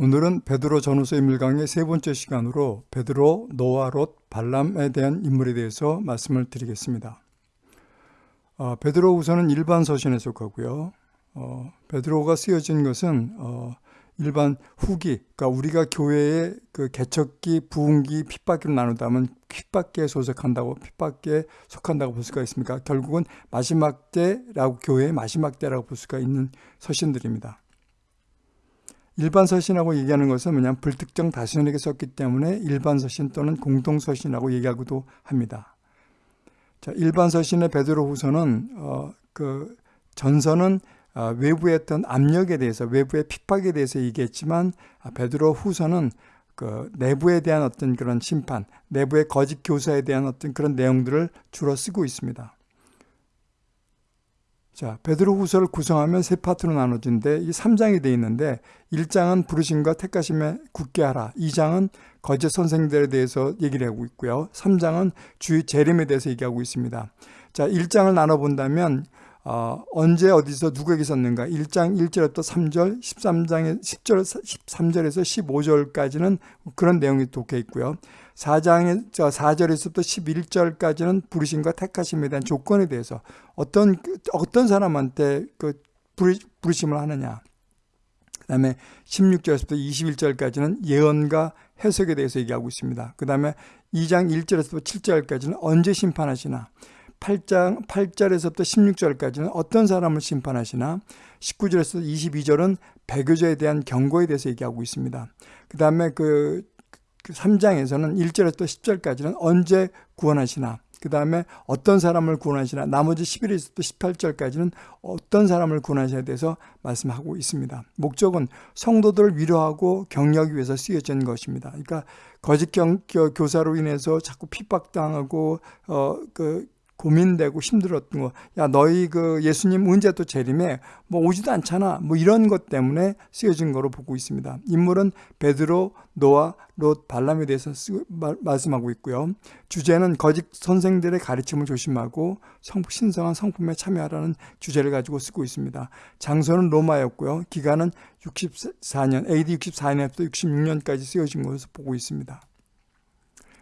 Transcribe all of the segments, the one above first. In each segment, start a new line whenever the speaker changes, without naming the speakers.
오늘은 베드로 전후서 인물강의 세 번째 시간으로 베드로, 노아, 롯, 발람에 대한 인물에 대해서 말씀을 드리겠습니다. 어, 베드로 우선은 일반 서신에 속하고요. 어, 베드로가 쓰여진 것은 어, 일반 후기, 그러니까 우리가 교회의 그 개척기, 부흥기, 핍박기로 나누다면 핍박기에 소속한다고 핍박기에 속한다고 볼 수가 있습니까? 결국은 마지막 때라고 교회의 마지막 때라고 볼 수가 있는 서신들입니다. 일반 서신하고 얘기하는 것은 뭐냐면 불특정 다수에게 썼기 때문에 일반 서신 또는 공동 서신이라고 얘기하기도 합니다. 자, 일반 서신의 베드로 후서는 어, 그 전서는 어, 외부의 어떤 압력에 대해서 외부의 핍박에 대해서 얘기했지만 아, 베드로 후서는 그 내부에 대한 어떤 그런 심판, 내부의 거짓 교사에 대한 어떤 그런 내용들을 주로 쓰고 있습니다. 자, 베드로 후서를 구성하면 세 파트로 나눠진데 이 3장이 되어 있는데 1장은 부르심과 택하심에 굳게 하라. 2장은 거짓 선생들에 대해서 얘기를 하고 있고요. 3장은 주의 재림에 대해서 얘기하고 있습니다. 자, 1장을 나눠본다면 어, 언제 어디서 누구에게 썼는가 1장 1절부터 3절 13장에 10절 13절에서 15절까지는 그런 내용이 독해 있고요. 4장의 저 4절에서부터 11절까지는 부르심과 택하심에 대한 조건에 대해서 어떤 어떤 사람한테 그 부르심을 하느냐. 그 다음에 16절에서부터 21절까지는 예언과 해석에 대해서 얘기하고 있습니다. 그 다음에 2장 1절에서부터 7절까지는 언제 심판하시나. 8장 8절에서부터 16절까지는 어떤 사람을 심판하시나 19절에서 22절은 배교자에 대한 경고에 대해서 얘기하고 있습니다. 그다음에 그 3장에서는 1절에서 10절까지는 언제 구원하시나 그 다음에 어떤 사람을 구원하시나 나머지 11에서 18절까지는 어떤 사람을 구원하셔야 돼서 말씀하고 있습니다. 목적은 성도들을 위로하고 격려하기 위해서 쓰여진 것입니다. 그러니까 거짓 경, 교사로 인해서 자꾸 핍박당하고 어, 그 고민되고 힘들었던 거. 야, 너희 그 예수님 언제 또 재림에 뭐 오지도 않잖아. 뭐 이런 것 때문에 쓰여진 거로 보고 있습니다. 인물은 베드로, 노아, 롯, 발람에 대해서 쓰, 말, 말씀하고 있고요. 주제는 거짓 선생들의 가르침을 조심하고 성, 신성한 성품에 참여하라는 주제를 가지고 쓰고 있습니다. 장소는 로마였고요. 기간은 64년, AD 64년부터 66년까지 쓰여진 것으로 보고 있습니다.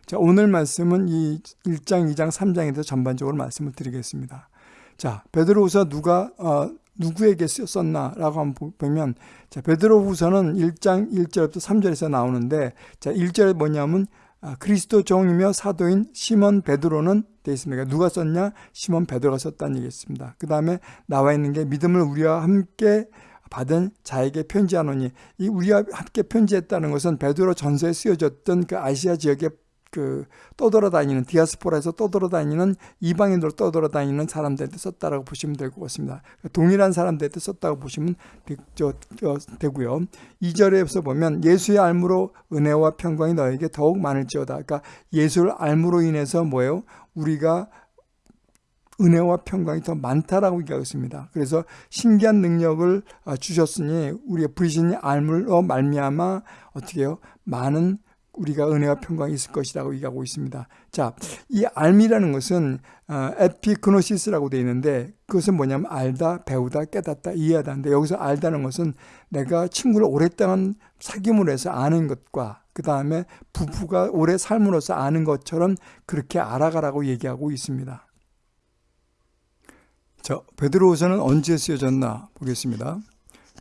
자, 오늘 말씀은 이 1장, 2장, 3장에서 전반적으로 말씀을 드리겠습니다. 자, 베드로후서 누가 어, 누구에게 썼나라고 한번 보면 자, 베드로후서는 1장 1절부터 3절에서 나오는데 자, 1절에 뭐냐면 아, 그리스도 종이며 사도인 시몬 베드로는 되어 있습니다. 누가 썼냐? 시몬 베드로가 썼다는 얘기겠습니다. 그 다음에 나와 있는 게 믿음을 우리와 함께 받은 자에게 편지하노니 이 우리와 함께 편지했다는 것은 베드로 전서에 쓰여졌던 그 아시아 지역의 그 떠돌아다니는 디아스포라에서 떠돌아다니는 이방인으로 떠돌아다니는 사람들한테 썼다라고 보시면 될 것 같습니다. 동일한 사람들한테 썼다고 보시면 되, 저, 저, 되고요. 2절에서 보면 예수의 알무로 은혜와 평강이 너에게 더욱 많을지어다. 그러니까 예수를 알무로 인해서 뭐예요? 우리가 은혜와 평강이 더 많다라고 얘기하고 있습니다. 그래서 신기한 능력을 아, 주셨으니 우리의 부리신 알물로 말미암아 어떻게 요 많은 우리가 은혜와 평강이 있을 것이라고 얘기하고 있습니다. 자, 이 알미라는 것은 어, 에피그노시스라고 되어 있는데 그것은 뭐냐면 알다, 배우다, 깨닫다, 이해하다인데 여기서 알다는 것은 내가 친구를 오랫동안 사귐으로 해서 아는 것과 그 다음에 부부가 오래 삶으로서 아는 것처럼 그렇게 알아가라고 얘기하고 있습니다. 자, 베드로후서는 언제 쓰여졌나 보겠습니다.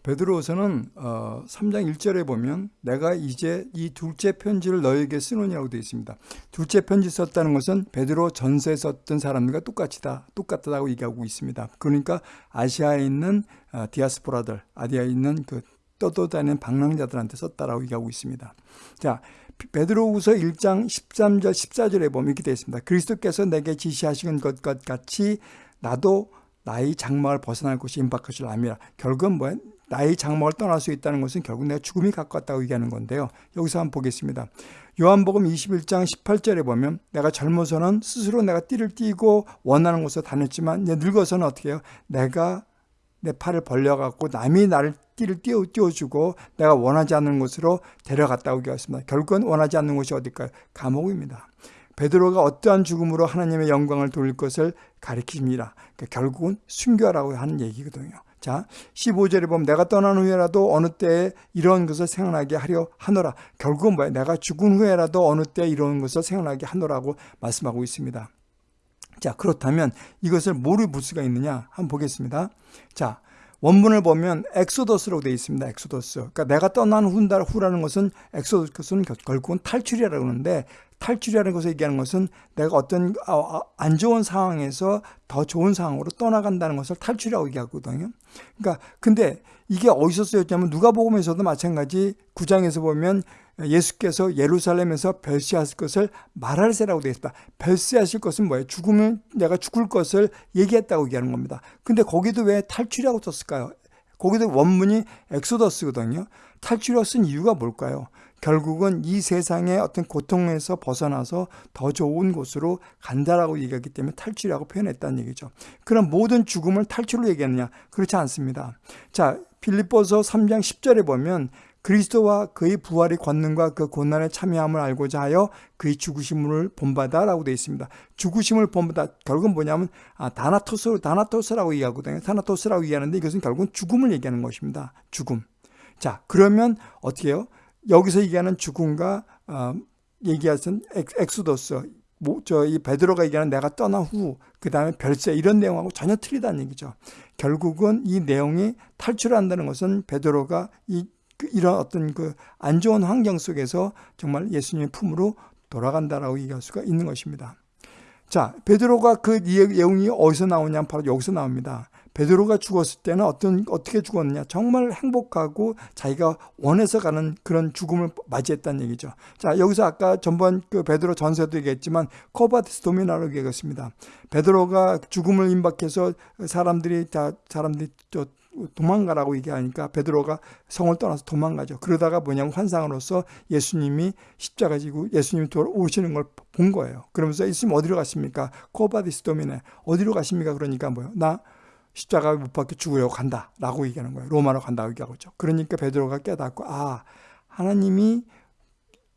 베드로서는 어, 3장 1절에 보면 내가 이제 이 둘째 편지를 너에게 쓰노니라고 되어 있습니다. 둘째 편지 썼다는 것은 베드로 전서에 썼던 사람들과 똑같이다, 똑같다고 얘기하고 있습니다. 그러니까 아시아에 있는 어, 디아스포라들, 아디아에 있는 그 떠돌다니는 방랑자들한테 썼다라고 얘기하고 있습니다. 자, 베드로후서 1장 13절 14절에 보면 이렇게 되어 있습니다. 그리스도께서 내게 지시하신 것 같이 나도 나의 장막을 벗어날 곳이 임박할 줄 압니다. 결국은 뭐야? 나의 장막을 떠날 수 있다는 것은 결국 내가 죽음이 가까웠다고 얘기하는 건데요. 여기서 한번 보겠습니다. 요한복음 21장 18절에 보면 내가 젊어서는 스스로 내가 띠를 띠고 원하는 곳에 다녔지만 늙어서는 어떻게 해요? 내가 내 팔을 벌려갖고 남이 나를 띠를 띄워, 띄워주고 내가 원하지 않는 곳으로 데려갔다고 얘기했습니다. 결국은 원하지 않는 곳이 어딜까요? 감옥입니다. 베드로가 어떠한 죽음으로 하나님의 영광을 돌릴 것을 가리킵니다. 그러니까 결국은 순교라고 하는 얘기거든요. 자, 15절에 보면 내가 떠난 후에라도 어느 때에 이런 것을 생각나게 하려 하노라. 결국은 뭐야? 내가 죽은 후에라도 어느 때에 이런 것을 생각나게 하노라고 말씀하고 있습니다. 자, 그렇다면 이것을 뭐로 볼 수가 있느냐? 한번 보겠습니다. 자, 원문을 보면 엑소더스라고 되어 있습니다. 엑소더스. 그러니까 내가 떠난 후라는 것은 엑소더스는 결국은 탈출이라고 하는데 탈출이라는 것을 얘기하는 것은 내가 어떤 아, 아, 안 좋은 상황에서 더 좋은 상황으로 떠나간다는 것을 탈출이라고 얘기하거든요. 그러니까 근데 이게 어디서 쓰였냐면 누가복음에서도 마찬가지 구장에서 보면 예수께서 예루살렘에서 별시하실 것을 말할세라고 되어 있다. 별시하실 것은 뭐예요? 죽으면 내가 죽을 것을 얘기했다고 얘기하는 겁니다. 근데 거기도 왜 탈출이라고 썼을까요? 거기도 원문이 엑소더스거든요. 탈출이라고 쓴 이유가 뭘까요? 결국은 이 세상의 어떤 고통에서 벗어나서 더 좋은 곳으로 간다라고 얘기하기 때문에 탈출이라고 표현했다는 얘기죠. 그럼 모든 죽음을 탈출로 얘기하느냐? 그렇지 않습니다. 자, 빌립보서 3장 10절에 보면 그리스도와 그의 부활의 권능과 그 고난에 참여함을 알고자 하여 그의 죽으심을 본받아라고 되어 있습니다. 죽으심을 본받아 결국은 뭐냐면 아, 다나토스 다나토스라고 얘기하거든요. 다나토스라고 얘기하는데 이것은 결국은 죽음을 얘기하는 것입니다. 죽음. 자 그러면 어떻게 해요? 여기서 얘기하는 죽음과 어, 얘기하신 엑소더스 뭐, 저이 베드로가 얘기하는 내가 떠난 후, 그 다음에 별세 이런 내용하고 전혀 틀리다는 얘기죠. 결국은 이 내용이 탈출한다는 것은 베드로가 이 그 이런 어떤 그 안 좋은 환경 속에서 정말 예수님의 품으로 돌아간다라고 얘기할 수가 있는 것입니다. 자, 베드로가 그 내용이 어디서 나오냐 바로 여기서 나옵니다. 베드로가 죽었을 때는 어떤 어떻게 죽었느냐? 정말 행복하고 자기가 원해서 가는 그런 죽음을 맞이했다는 얘기죠. 자, 여기서 아까 전번 그 베드로 전서도 얘기했지만 Quo vadis Domine로 얘기했습니다. 베드로가 죽음을 임박해서 사람들이 다 사람들이 저 도망가라고 얘기하니까 베드로가 성을 떠나서 도망가죠. 그러다가 뭐냐면 환상으로서 예수님이 십자가 지고 예수님이 돌아오시는 걸 본 거예요. 그러면서 예수님 어디로 가십니까? Quo vadis Domine. 어디로 가십니까? 그러니까 뭐예요? 나 십자가 못 박혀 죽으려고 간다. 라고 얘기하는 거예요. 로마로 간다고 얘기하고 있죠. 그러니까 베드로가 깨닫고 아 하나님이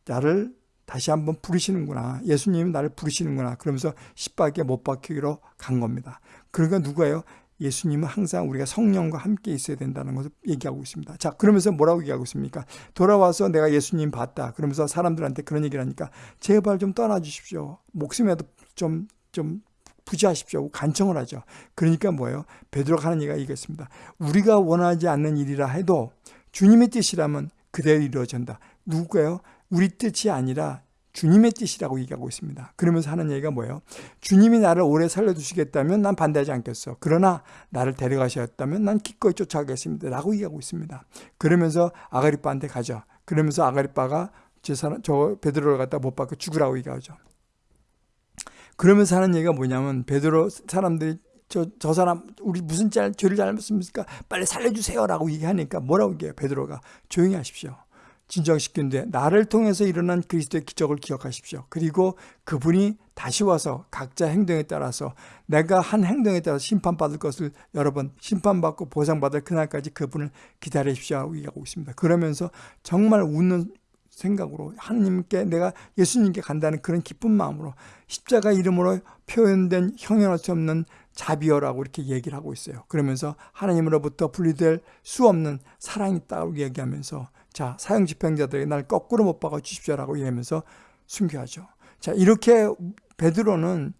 나를 다시 한번 부르시는구나. 예수님이 나를 부르시는구나. 그러면서 십박에 못 박히기로 간 겁니다. 그러니까 누구예요? 예수님은 항상 우리가 성령과 함께 있어야 된다는 것을 얘기하고 있습니다. 자, 그러면서 뭐라고 얘기하고 있습니까? 돌아와서 내가 예수님 봤다. 그러면서 사람들한테 그런 얘기를 하니까 제발 좀 떠나 주십시오. 목숨에도 좀, 좀 부지하십시오. 간청을 하죠. 그러니까 뭐예요? 베드로가 하는 얘기가 이겠습니다. 우리가 원하지 않는 일이라 해도 주님의 뜻이라면 그대로 이루어진다. 누구예요? 우리 뜻이 아니라 주님의 뜻이라고 얘기하고 있습니다. 그러면서 하는 얘기가 뭐예요? 주님이 나를 오래 살려주시겠다면 난 반대하지 않겠어. 그러나 나를 데려가셨다면 난 기꺼이 쫓아가겠습니다. 라고 얘기하고 있습니다. 그러면서 아가리빠한테 가죠. 그러면서 아가리빠가 저, 사람, 저 베드로를 갖다 못 박고 죽으라고 얘기하죠. 그러면서 하는 얘기가 뭐냐면 베드로 사람들이 저, 저 사람 우리 무슨 짤, 죄를 잘못했습니까? 빨리 살려주세요 라고 얘기하니까 뭐라고 얘기해요 베드로가 조용히 하십시오. 진정시키는데 나를 통해서 일어난 그리스도의 기적을 기억하십시오. 그리고 그분이 다시 와서 각자 행동에 따라서 내가 한 행동에 따라서 심판받을 것을 여러 번 심판받고 보상받을 그날까지 그분을 기다리십시오 하고 얘기하고 있습니다. 그러면서 정말 웃는 생각으로 하나님께 내가 예수님께 간다는 그런 기쁜 마음으로 십자가 이름으로 표현된 형용할 수 없는 자비여라고 이렇게 얘기를 하고 있어요. 그러면서 하나님으로부터 분리될 수 없는 사랑이 있다고 얘기하면서 자 사형 집행자들이 날 거꾸로 못 박아 주십시오라고 얘기하면서 순교하죠. 자 이렇게 베드로는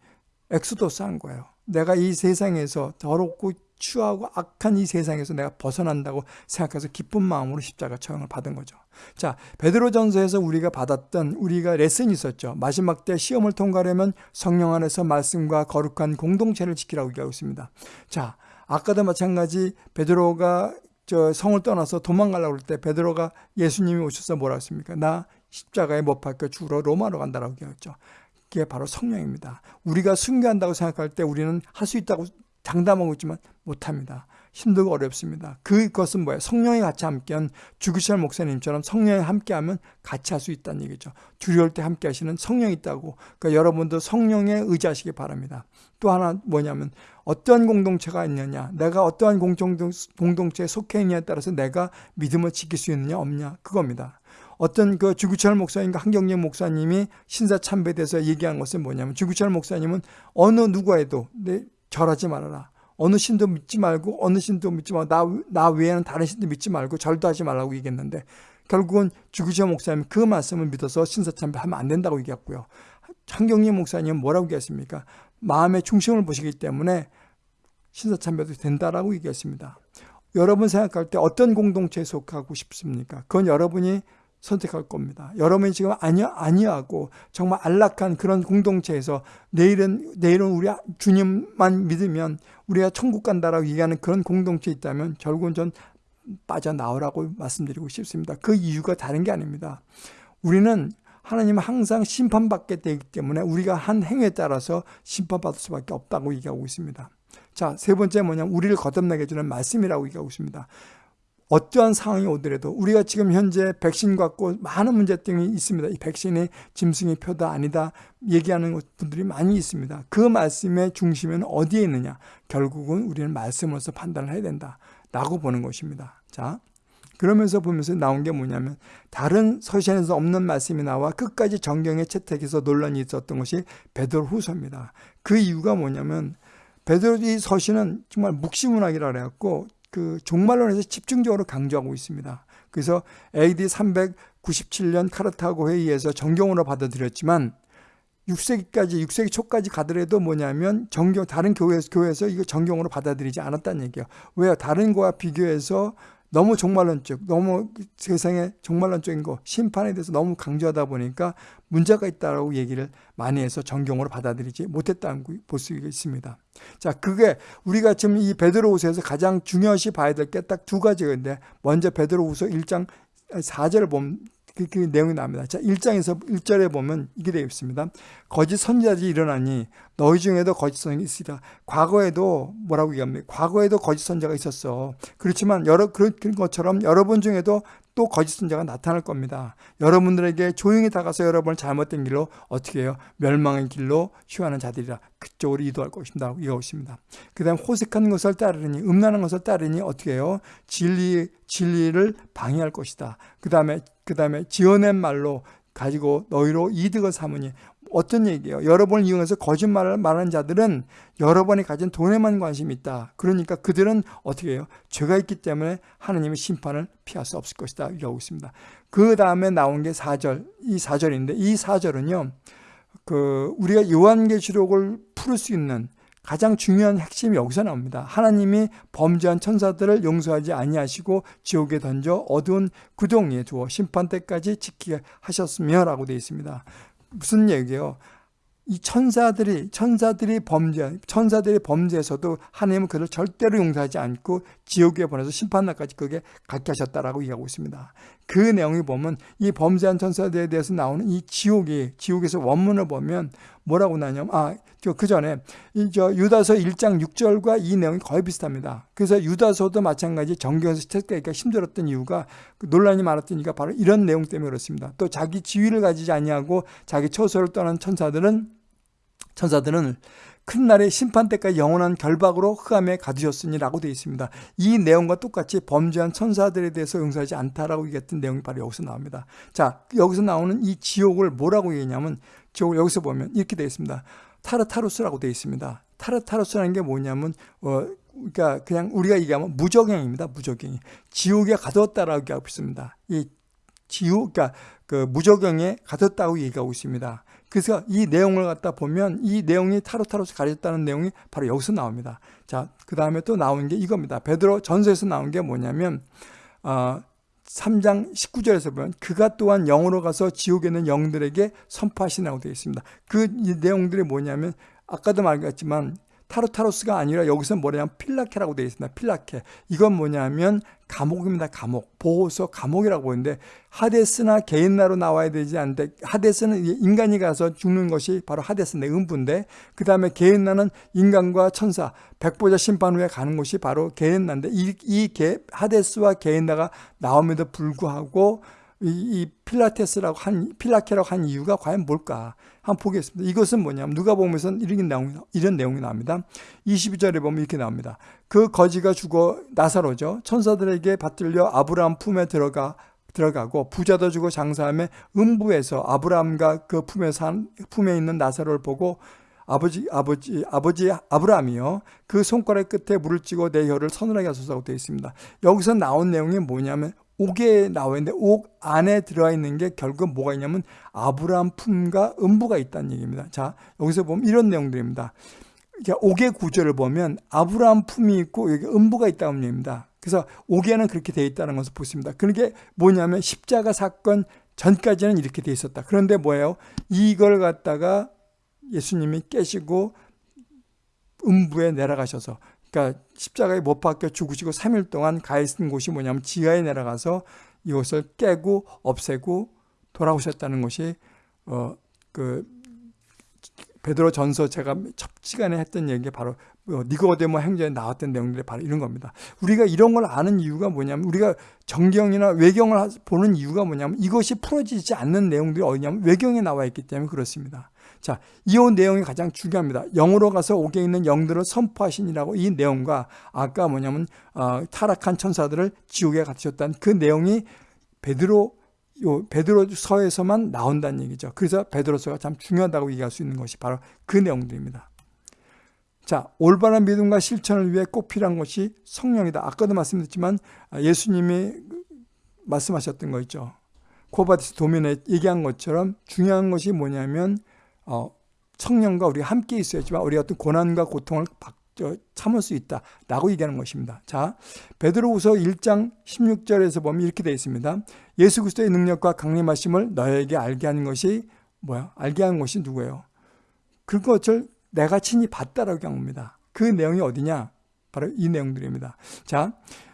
엑소도스 한 거예요. 내가 이 세상에서 더럽고 추하고 악한 이 세상에서 내가 벗어난다고 생각해서 기쁜 마음으로 십자가 처형을 받은 거죠. 자, 베드로전서에서 우리가 받았던 우리가 레슨이 있었죠. 마지막 때 시험을 통과하려면 성령 안에서 말씀과 거룩한 공동체를 지키라고 얘기하고 있습니다. 자, 아까도 마찬가지 베드로가 저 성을 떠나서 도망가려고 할 때 베드로가 예수님이 오셔서 뭐라 했습니까? 나 십자가에 못 박혀 죽으러 로마로 간다라고 얘기했죠. 그게 바로 성령입니다. 우리가 순교한다고 생각할 때 우리는 할 수 있다고 장담하고 있지만 못합니다. 힘들고 어렵습니다. 그것은 뭐예요? 성령이 같이 함께한 주기철 목사님처럼 성령이 함께하면 같이 할 수 있다는 얘기죠. 두려울 때 함께 하시는 성령이 있다고. 그러니까 여러분도 성령에 의지하시기 바랍니다. 또 하나 뭐냐면 어떠한 공동체가 있느냐 내가 어떠한 공동체에 속해 있느냐에 따라서 내가 믿음을 지킬 수 있느냐 없냐 그겁니다. 어떤 그 주구철 목사님과 한경영 목사님이 신사 참배돼서 얘기한 것은 뭐냐면 주구철 목사님은 어느 누구에도 내 절하지 말아라. 어느 신도 믿지 말고 어느 신도 믿지 말고 나, 나 외에는 다른 신도 믿지 말고 절도 하지 말라고 얘기했는데 결국은 주기자 목사님 그 말씀을 믿어서 신사참배하면 안 된다고 얘기했고요. 한경림 목사님은 뭐라고 얘기했습니까? 마음의 중심을 보시기 때문에 신사참배도 된다라고 얘기했습니다. 여러분 생각할 때 어떤 공동체에 속하고 싶습니까? 그건 여러분이 선택할 겁니다. 여러분이 지금 아니, 아니하고 정말 안락한 그런 공동체에서 내일은, 내일은 우리 주님만 믿으면 우리가 천국 간다라고 얘기하는 그런 공동체에 있다면 결국은 전 빠져나오라고 말씀드리고 싶습니다. 그 이유가 다른 게 아닙니다. 우리는 하나님은 항상 심판받게 되기 때문에 우리가 한 행위에 따라서 심판받을 수밖에 없다고 얘기하고 있습니다. 자, 세 번째 뭐냐면 우리를 거듭나게 해주는 말씀이라고 얘기하고 있습니다. 어떠한 상황이 오더라도 우리가 지금 현재 백신 갖고 많은 문제점이 있습니다. 이 백신이 짐승의 표다 아니다 얘기하는 분들이 많이 있습니다. 그 말씀의 중심은 어디에 있느냐? 결국은 우리는 말씀으로서 판단을 해야 된다. 라고 보는 것입니다. 자, 그러면서 보면서 나온 게 뭐냐면 다른 서신에서 없는 말씀이 나와 끝까지 정경의 채택에서 논란이 있었던 것이 베드로 후서입니다. 그 이유가 뭐냐면 베드로 이 서신은 정말 묵시문학이라 그래갖고 그 종말론에서 집중적으로 강조하고 있습니다. 그래서 AD 397년 카르타고 회의에서 정경으로 받아들였지만 6세기까지 6세기 초까지 가더라도 뭐냐면 정경 다른 교회에서 교회에서 이거 정경으로 받아들이지 않았다는 얘기예요. 왜요? 다른 거와 비교해서 너무 종말론적, 너무 세상에 종말론적인 거, 심판에 대해서 너무 강조하다 보니까 문제가 있다라고 얘기를 많이 해서 정경으로 받아들이지 못했다는 볼 수 있습니다. 자, 그게 우리가 지금 이 베드로후서에서 가장 중요시 봐야 될 게 딱 두 가지가 있는데 먼저 베드로후서 1장 4절을 보면 그, 그 내용이 나옵니다. 자, 1장에서 1절에 보면 이게 되어 있습니다. 거짓 선지자들이 일어나니 너희 중에도 거짓 선지자가 있으리라. 과거에도 뭐라고 얘기합니까? 과거에도 거짓 선지자가 있었어. 그렇지만 여러 그런 것처럼 여러분 중에도 또 거짓 선지자가 나타날 겁니다. 여러분들에게 조용히 다가서 여러분을 잘못된 길로 어떻게 해요? 멸망의 길로 휴하는 자들이라 그쪽으로 이도할 것입니다. 이것입니다. 그 다음 호색한 것을 따르니 음란한 것을 따르니 어떻게 해요? 진리, 진리를 방해할 것이다. 그 다음에 그 다음에 지어낸 말로 가지고 너희로 이득을 삼으니 어떤 얘기예요? 여러분을 이용해서 거짓말을 말하는 자들은 여러분이 가진 돈에만 관심이 있다. 그러니까 그들은 어떻게 해요? 죄가 있기 때문에 하나님의 심판을 피할 수 없을 것이다. 이라고 있습니다. 그 다음에 나온 게 4절, 이 4절인데 이 4절은요. 그 우리가 요한계시록을 풀을 수 있는 가장 중요한 핵심이 여기서 나옵니다. 하나님이 범죄한 천사들을 용서하지 아니하시고 지옥에 던져 어두운 구덩이에 두어 심판 때까지 지키게 하셨으며 라고 되어 있습니다. 무슨 얘기예요? 이 천사들이 천사들이 범죄 천사들이 범죄에서도 하나님은 그를 절대로 용서하지 않고 지옥에 보내서 심판날까지 그게 갖게 하셨다라고 얘기하고 있습니다. 그 내용이 보면 이 범죄한 천사들에 대해서 나오는 이 지옥이 지옥에서 원문을 보면 뭐라고 나냐면 아그 전에 이 저 유다서 1장 6절과 이 내용이 거의 비슷합니다. 그래서 유다서도 마찬가지 정경에서 채택하기가 힘들었던 이유가 그 논란이 많았던 이유가 바로 이런 내용 때문에 그렇습니다. 또 자기 지위를 가지지 아니하고 자기 처소를 떠난 천사들은 천사들은 큰 날의 심판 때까지 영원한 결박으로 흑암에 가두셨으니라고 되어 있습니다. 이 내용과 똑같이 범죄한 천사들에 대해서 용서하지 않다라고 얘기했던 내용이 바로 여기서 나옵니다. 자, 여기서 나오는 이 지옥을 뭐라고 얘기냐면 지옥을 여기서 보면 이렇게 되어 있습니다. 타르타루스라고 되어 있습니다. 타르타루스라는 게 뭐냐면 어, 그러니까 그냥 우리가 얘기하면 무적행입니다. 무적행. 지옥에 가뒀다라고 얘기하고 있습니다. 이 지옥, 그러니까 그 무적행에 가뒀다고 얘기하고 있습니다. 그래서 이 내용을 갖다 보면 이 내용이 타로타로스 가르쳤다는 내용이 바로 여기서 나옵니다. 자, 그 다음에 또 나온 게 이겁니다. 베드로 전서에서 나온 게 뭐냐면 어, 3장 19절에서 보면 그가 또한 영으로 가서 지옥에 있는 영들에게 선포하시라고 되어 있습니다. 그 내용들이 뭐냐면 아까도 말했지만 타로타로스가 아니라 여기서 뭐냐면 필라케라고 되어 있습니다. 필라케. 이건 뭐냐면 감옥입니다. 감옥. 보호소 감옥이라고 보는데 하데스나 개인나로 나와야 되지 않는데 하데스는 인간이 가서 죽는 것이 바로 하데스 내 음부인데 그 다음에 개인나는 인간과 천사 백보자 심판 후에 가는 곳이 바로 개인나인데 이, 이 개, 하데스와 개인나가 나옴에도 불구하고 이, 이 필라테스라고 한 필라케라고 한 이유가 과연 뭘까? 한번 보겠습니다. 이것은 뭐냐면 누가 보면서 이런 내용이 이런 내용이 나옵니다. 22절에 보면 이렇게 나옵니다. 그 거지가 죽어 나사로죠. 천사들에게 받들려 아브라함 품에 들어가 들어가고 부자도 주고 장사함에 음부에서 아브라함과 그 품에 산 품에 있는 나사로를 보고 아버지 아버지 아버지 아브라함이요 그 손가락 끝에 물을 찌고 내 혀를 서늘하게 하소서라고 되어 있습니다. 여기서 나온 내용이 뭐냐면 옥에 나와 있는데 옥 안에 들어가 있는 게 결국 뭐가 있냐면 아브라함 품과 음부가 있다는 얘기입니다. 자 여기서 보면 이런 내용들입니다. 옥의 구조를 보면 아브라함 품이 있고 여기 음부가 있다는 얘기입니다. 그래서 옥에는 그렇게 되어 있다는 것을 보십니다. 그게 뭐냐면 십자가 사건 전까지는 이렇게 되어 있었다. 그런데 뭐예요? 이걸 갖다가 예수님이 깨시고 음부에 내려가셔서 그러니까 십자가에 못 박혀 죽으시고 3일 동안 가 있는 곳이 뭐냐면 지하에 내려가서 이것을 깨고 없애고 돌아오셨다는 것이 어 그 베드로 전서 제가 첫 시간에 했던 얘기 바로 어, 니고데모 행전에 나왔던 내용들이 바로 이런 겁니다. 우리가 이런 걸 아는 이유가 뭐냐면 우리가 정경이나 외경을 보는 이유가 뭐냐면 이것이 풀어지지 않는 내용들이 어디냐면 외경에 나와 있기 때문에 그렇습니다. 자, 이 내용이 가장 중요합니다. 영으로 가서 옥에 있는 영들을 선포하시니라고 이 내용과 아까 뭐냐면 어, 타락한 천사들을 지옥에 갇히셨다는 그 내용이 베드로 요 베드로서에서만 나온다는 얘기죠. 그래서 베드로서가 참 중요하다고 얘기할 수 있는 것이 바로 그 내용들입니다. 자, 올바른 믿음과 실천을 위해 꼭 필요한 것이 성령이다. 아까도 말씀드렸지만 예수님이 말씀하셨던 거 있죠. Quo vadis Domine 얘기한 것처럼 중요한 것이 뭐냐면 어, 성령과 우리가 함께 있어야지만 우리가 어떤 고난과 고통을 참을 수 있다 라고 얘기하는 것입니다. 자 베드로후서 1장 16절에서 보면 이렇게 되어 있습니다. 예수 그리스도의 능력과 강림하심을 너에게 알게 하는 것이 뭐야? 알게 하는 것이 누구예요? 그것을 내가 친히 봤다라고 합니다. 그 내용이 어디냐? 바로 이 내용들입니다. 자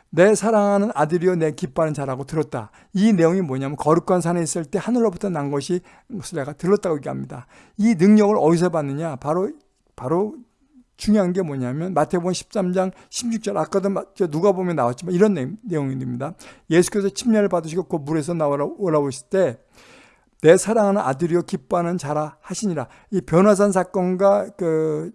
내 사랑하는 아들이요 내 기뻐하는 자라고 들었다. 이 내용이 뭐냐면 거룩한 산에 있을 때 하늘로부터 난 것이 것을 내가 들었다고 얘기합니다. 이 능력을 어디서 받느냐? 바로 바로 중요한 게 뭐냐면 마태복음 13장 16절 아까도 누가 보면 나왔지만 이런 내용입니다. 예수께서 침례를 받으시고 그 물에서 나오라 올라오실 때 내 사랑하는 아들이요 기뻐하는 자라 하시니라. 이 변화산 사건과 그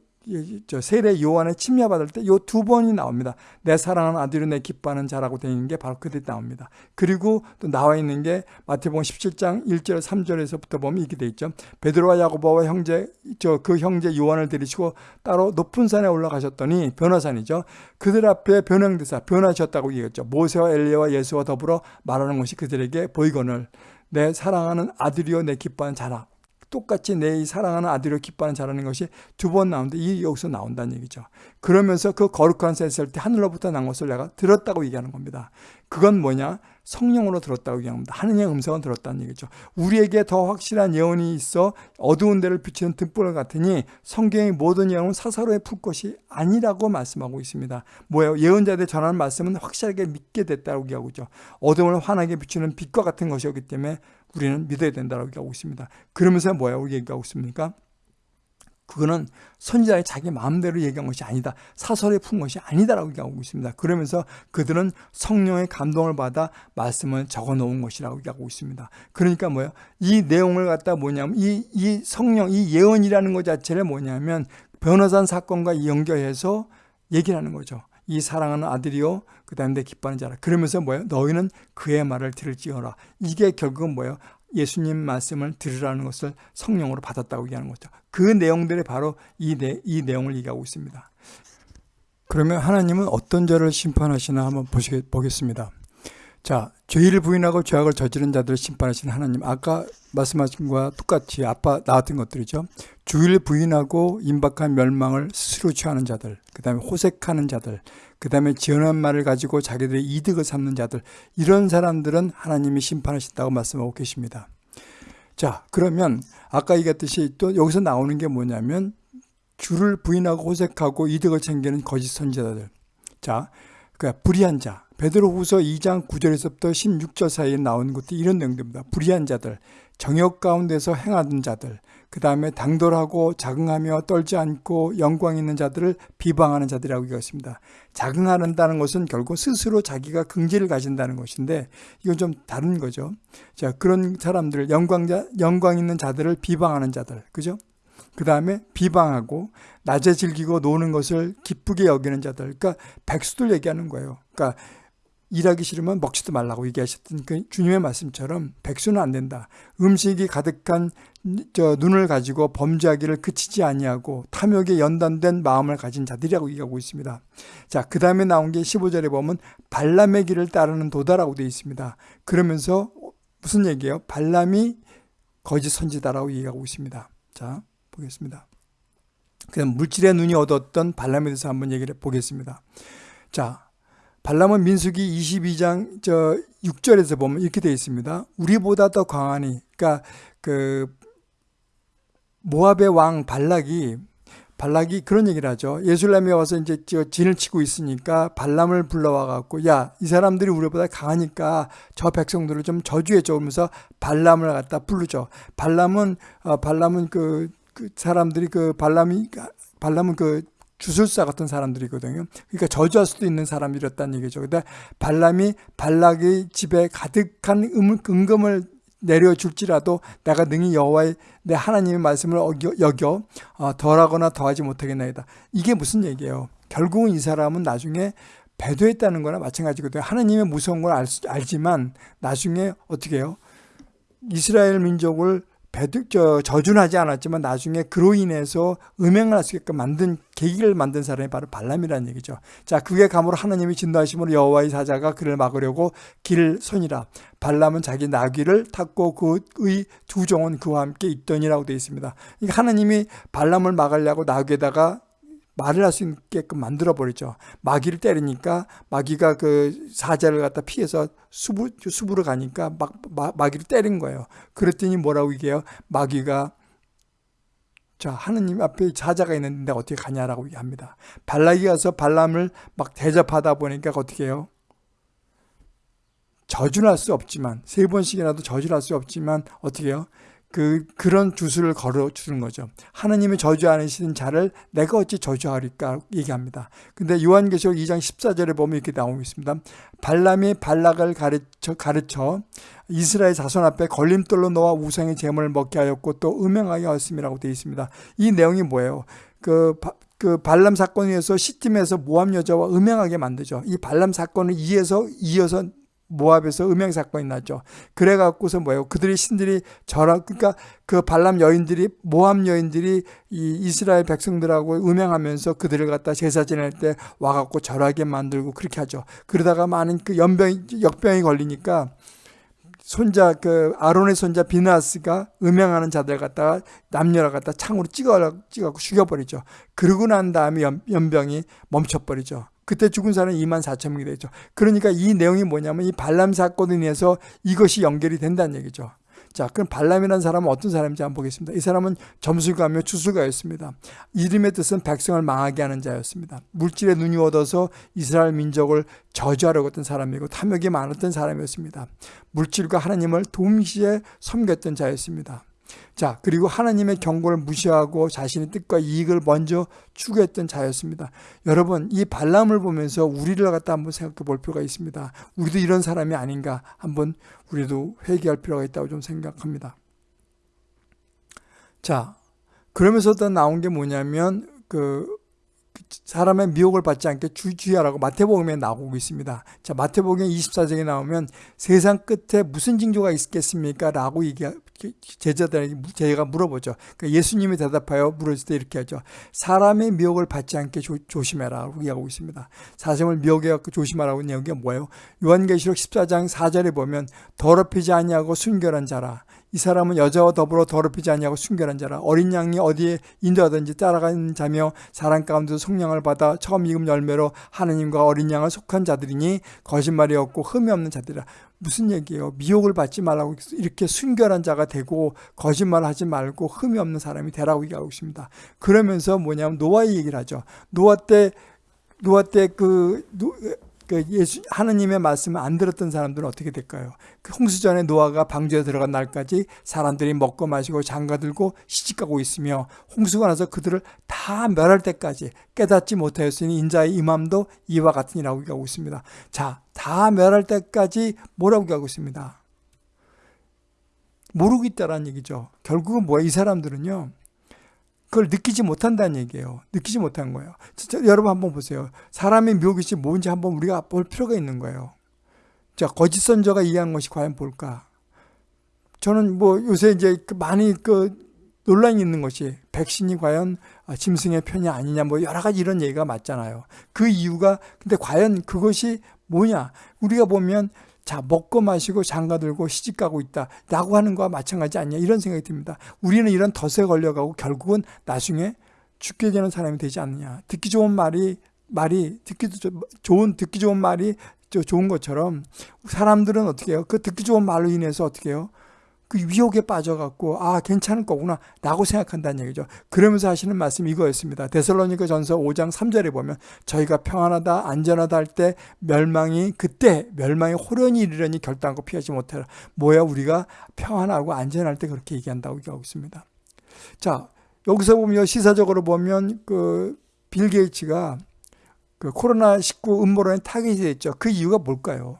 세례 요한의 침례받을 때 요 두 번이 나옵니다. 내 사랑하는 아들이 내 기뻐하는 자라고 되는 게 바로 그때 나옵니다. 그리고 또 나와 있는 게 마태복음 17장 1절 3절에서부터 보면 이렇게 돼 있죠. 베드로와 야고보와 형제 저 그 형제 요한을 데리시고 따로 높은 산에 올라가셨더니 변화산이죠. 그들 앞에 변형대사 변하셨다고 얘기했죠. 모세와 엘리야와 예수와 더불어 말하는 것이 그들에게 보이거늘 내 사랑하는 아들이요 내 기뻐하는 자라 똑같이 내 사랑하는 아들을 기뻐하는 자라는 것이 두 번 나오는데 이 여기서 나온다는 얘기죠. 그러면서 그 거룩한 새 있을 때 하늘로부터 난 것을 내가 들었다고 얘기하는 겁니다. 그건 뭐냐? 성령으로 들었다고 얘기합니다. 하느님의 음성은 들었다는 얘기죠. 우리에게 더 확실한 예언이 있어 어두운 데를 비치는 등불 같으니 성경의 모든 예언은 사사로에 풀 것이 아니라고 말씀하고 있습니다. 뭐예요? 예언자들 전하는 말씀은 확실하게 믿게 됐다고 얘기하고 있죠. 어둠을 환하게 비추는 빛과 같은 것이었기 때문에 우리는 믿어야 된다고 얘기하고 있습니다. 그러면서 뭐야 얘기하고 있습니까? 그거는 선지자의 자기 마음대로 얘기한 것이 아니다. 사설에 푼 것이 아니다라고 얘기하고 있습니다. 그러면서 그들은 성령의 감동을 받아 말씀을 적어 놓은 것이라고 얘기하고 있습니다. 그러니까 뭐예요? 이 내용을 갖다 뭐냐면 이, 이 성령, 이 예언이라는 것 자체를 뭐냐면 변호산 사건과 연결해서 얘기를 하는 거죠. 이 사랑하는 아들이요 그 다음에 내 기뻐하는 자라. 그러면서 뭐예요? 너희는 그의 말을 들을지어라. 이게 결국은 뭐예요? 예수님 말씀을 들으라는 것을 성령으로 받았다고 얘기하는 거죠. 그 내용들이 바로 이, 내, 이 내용을 얘기하고 있습니다. 그러면 하나님은 어떤 자를 심판하시나 한번 보시겠, 보겠습니다. 자, 죄를 부인하고 죄악을 저지른 자들을 심판하시는 하나님. 아까 말씀하신 것과 똑같이 아빠 나왔던 것들이죠. 주의를 부인하고 임박한 멸망을 스스로 취하는 자들, 그 다음에 호색하는 자들, 그 다음에 지어낸 말을 가지고 자기들의 이득을 삼는 자들, 이런 사람들은 하나님이 심판하신다고 말씀하고 계십니다. 자, 그러면 아까 얘기했듯이 또 여기서 나오는 게 뭐냐면 주를 부인하고 호색하고 이득을 챙기는 거짓 선지자들. 자, 그 불의한 자, 베드로후서 2장 9절에서부터 16절 사이에 나온 것도 이런 내용입니다. 불의한 자들, 정욕 가운데서 행하던 자들, 그 다음에 당돌하고 자긍하며 떨지 않고 영광 있는 자들을 비방하는 자들이라고 얘기했습니다. 자긍하는다는 것은 결국 스스로 자기가 긍지를 가진다는 것인데 이건 좀 다른 거죠. 자 그런 사람들 영광자 영광 있는 자들을 비방하는 자들, 그죠? 그 다음에 비방하고 낮에 즐기고 노는 것을 기쁘게 여기는 자들, 그러니까 백수들 얘기하는 거예요. 그러니까 일하기 싫으면 먹지도 말라고 얘기하셨던 그 주님의 말씀처럼 백수는 안 된다. 음식이 가득한 저 눈을 가지고 범죄하기를 그치지 아니하고 탐욕에 연단된 마음을 가진 자들이라고 얘기하고 있습니다. 자, 그 다음에 나온 게 15절에 보면 발람의 길을 따르는 도다라고 되어 있습니다. 그러면서 무슨 얘기예요? 발람이 거짓 선지다라고 얘기하고 있습니다. 자, 보겠습니다. 그다음 물질의 눈이 얻었던 발람에 대해서 한번 얘기를 보겠습니다. 자, 발람은 민수기 22장 저 6절에서 보면 이렇게 되어 있습니다. 우리보다 더 강하니 그러니까 그 모압의 왕 발락이 발락이 그런 얘기를 하죠. 예술람에 와서 이제 진을 치고 있으니까 발람을 불러와 갖고 야, 이 사람들이 우리보다 강하니까 저 백성들을 좀 저주해 줘 그러면서 발람을 갖다 부르죠. 발람은 어, 발람은 그, 그 사람들이 그 발람이 발람은 그 주술사 같은 사람들이거든요. 그러니까 저주할 수도 있는 사람이었다는 얘기죠. 근데 발람이 발락의 집에 가득한 음, 은금을 내려줄지라도 내가 능히 여호와의 내 하나님의 말씀을 어겨, 여겨 어, 덜하거나 더하지 못하겠나이다. 이게 무슨 얘기예요? 결국은 이 사람은 나중에 배도했다는 거나 마찬가지거든요. 하나님의 무서운 걸 알, 알지만 나중에 어떻게 해요? 이스라엘 민족을 배득, 저, 저준하지 않았지만 나중에 그로 인해서 음행을 할 수 있게끔 만든 계기를 만든 사람이 바로 발람이라는 얘기죠. 자, 그게 감으로 하나님이 진노하심으로 여호와의 사자가 그를 막으려고 길 선이라. 발람은 자기 나귀를 탔고 그의 두 종은 그와 함께 있더니라고 되어 있습니다. 그러니까 하나님이 발람을 막으려고 나귀에다가 말을 할 수 있게끔 만들어 버리죠. 마귀를 때리니까 마귀가 그 사자를 갖다 피해서 수부, 수부로 가니까 막 마, 마귀를 때린 거예요. 그랬더니 뭐라고 얘기해요? 마귀가 자 하느님 앞에 사자가 있는데 어떻게 가냐라고 얘기합니다. 발락이 가서 발람을 막 대접하다 보니까 어떻게 해요? 저주할 수 없지만 세 번씩이라도 저주할 수 없지만 어떻게 해요? 그, 그런 주술을 걸어 주는 거죠. 하나님의 저주 않으시는 자를 내가 어찌 저주하리까 얘기합니다. 근데 요한계시록 2장 14절에 보면 이렇게 나오고 있습니다. 발람이 발락을 가르쳐, 가르쳐 이스라엘 자손 앞에 걸림돌로 놓아 우상의 재물을 먹게 하였고 또 음행하게 하였음이라고 되어 있습니다. 이 내용이 뭐예요? 그, 그 발람 사건에 의해서 시팀에서 모함 여자와 음행하게 만들죠. 이 발람 사건을 이어서 이어서 모압에서 음행 사건이 났죠. 그래 갖고서 뭐예요? 그들이 신들이 저라 그러니까 그 발람 여인들이 모압 여인들이 이 이스라엘 백성들하고 음행하면서 그들을 갖다 제사 지낼 때 와 갖고 절하게 만들고 그렇게 하죠. 그러다가 많은 그 연병 역병이 걸리니까 손자 그 아론의 손자 비나스가 음행하는 자들 갖다가 남녀를 갖다 창으로 찍어 찍어갖고 죽여버리죠. 그러고 난 다음에 연, 연병이 멈춰버리죠. 그때 죽은 사람은 2만 4천 명이 되죠. 그러니까 이 내용이 뭐냐면 이 발람 사건에 인해서 이것이 연결이 된다는 얘기죠. 자, 그럼 발람이라는 사람은 어떤 사람인지 한번 보겠습니다. 이 사람은 점술가며 주술가였습니다. 이름의 뜻은 백성을 망하게 하는 자였습니다. 물질에 눈이 얻어서 이스라엘 민족을 저주하려고 했던 사람이고 탐욕이 많았던 사람이었습니다. 물질과 하나님을 동시에 섬겼던 자였습니다. 자, 그리고 하나님의 경고를 무시하고 자신의 뜻과 이익을 먼저 추구했던 자였습니다. 여러분, 이 발람을 보면서 우리를 갖다 한번 생각해 볼 필요가 있습니다. 우리도 이런 사람이 아닌가 한번 우리도 회개할 필요가 있다고 좀 생각합니다. 자, 그러면서 또 나온 게 뭐냐면 그 사람의 미혹을 받지 않게 주의하라고 마태복음에 나오고 있습니다. 자, 마태복음 24장에 나오면 세상 끝에 무슨 징조가 있겠습니까? 라고 얘기, 제자들에게 제가 물어보죠. 그러니까 예수님이 대답하여 물었을 때 이렇게 하죠. 사람의 미혹을 받지 않게 조, 심해라고 얘기하고 있습니다. 사생을 미혹에 갖고 조심하라고 내용이 뭐예요? 요한계시록 14장 4절에 보면 더럽히지 아니하고 순결한 자라 이 사람은 여자와 더불어 더럽히지 아니하고 순결한 자라 어린 양이 어디에 인도하든지 따라가는 자며 사람 가운데서 속량을 받아 처음 익음 열매로 하느님과 어린 양을 속한 자들이니 거짓말이 없고 흠이 없는 자들이라 무슨 얘기예요? 미혹을 받지 말라고 이렇게 순결한 자가 되고 거짓말 하지 말고 흠이 없는 사람이 되라고 얘기하고 있습니다. 그러면서 뭐냐면 노아의 얘기를 하죠. 노아 때 노아 때그 그 예수 하느님의 말씀을 안 들었던 사람들은 어떻게 될까요? 그 홍수전에 노아가 방주에 들어간 날까지 사람들이 먹고 마시고 장가들고 시집가고 있으며 홍수가 나서 그들을 다 멸할 때까지 깨닫지 못하였으니 인자의 임함도 이와 같으니라고 얘기하고 있습니다. 자, 다 멸할 때까지 뭐라고 얘기하고 있습니다. 모르고 있다라는 얘기죠. 결국은 뭐야? 이 사람들은요. 그걸 느끼지 못한다는 얘기예요. 느끼지 못한 거예요. 진짜 여러분 한번 보세요. 사람의 묘기이 뭔지 한번 우리가 볼 필요가 있는 거예요. 자, 거짓 선조가 이해한 것이 과연 뭘까? 저는 뭐 요새 이제 그 많이 그 논란이 있는 것이 백신이 과연 짐승의 편이 아니냐 뭐 여러 가지 이런 얘기가 맞잖아요. 그 이유가 근데 과연 그것이 뭐냐? 우리가 보면 자 먹고 마시고 장가 들고 시집 가고 있다 라고 하는 거와 마찬가지 아니냐 이런 생각이 듭니다. 우리는 이런 덫에 걸려가고 결국은 나중에 죽게 되는 사람이 되지 않느냐. 듣기 좋은 말이 말이 듣기도 좋은 듣기 좋은 말이 좋은 것처럼 사람들은 어떻게 해요? 그 듣기 좋은 말로 인해서 어떻게 해요? 그 유혹에 빠져갖고 아 괜찮을 거구나 라고 생각한다는 얘기죠. 그러면서 하시는 말씀이 이거였습니다. 데살로니가 전서 5장 3절에 보면 저희가 평안하다 안전하다 할 때 멸망이 그때 멸망이 홀연히 이르려니 결단코 피하지 못하리라. 뭐야 우리가 평안하고 안전할 때 그렇게 얘기한다고 얘기하고 있습니다. 자 여기서 보면 시사적으로 보면 그 빌 게이츠가 그 코로나19 음모론에 타겟이 됐죠. 그 이유가 뭘까요?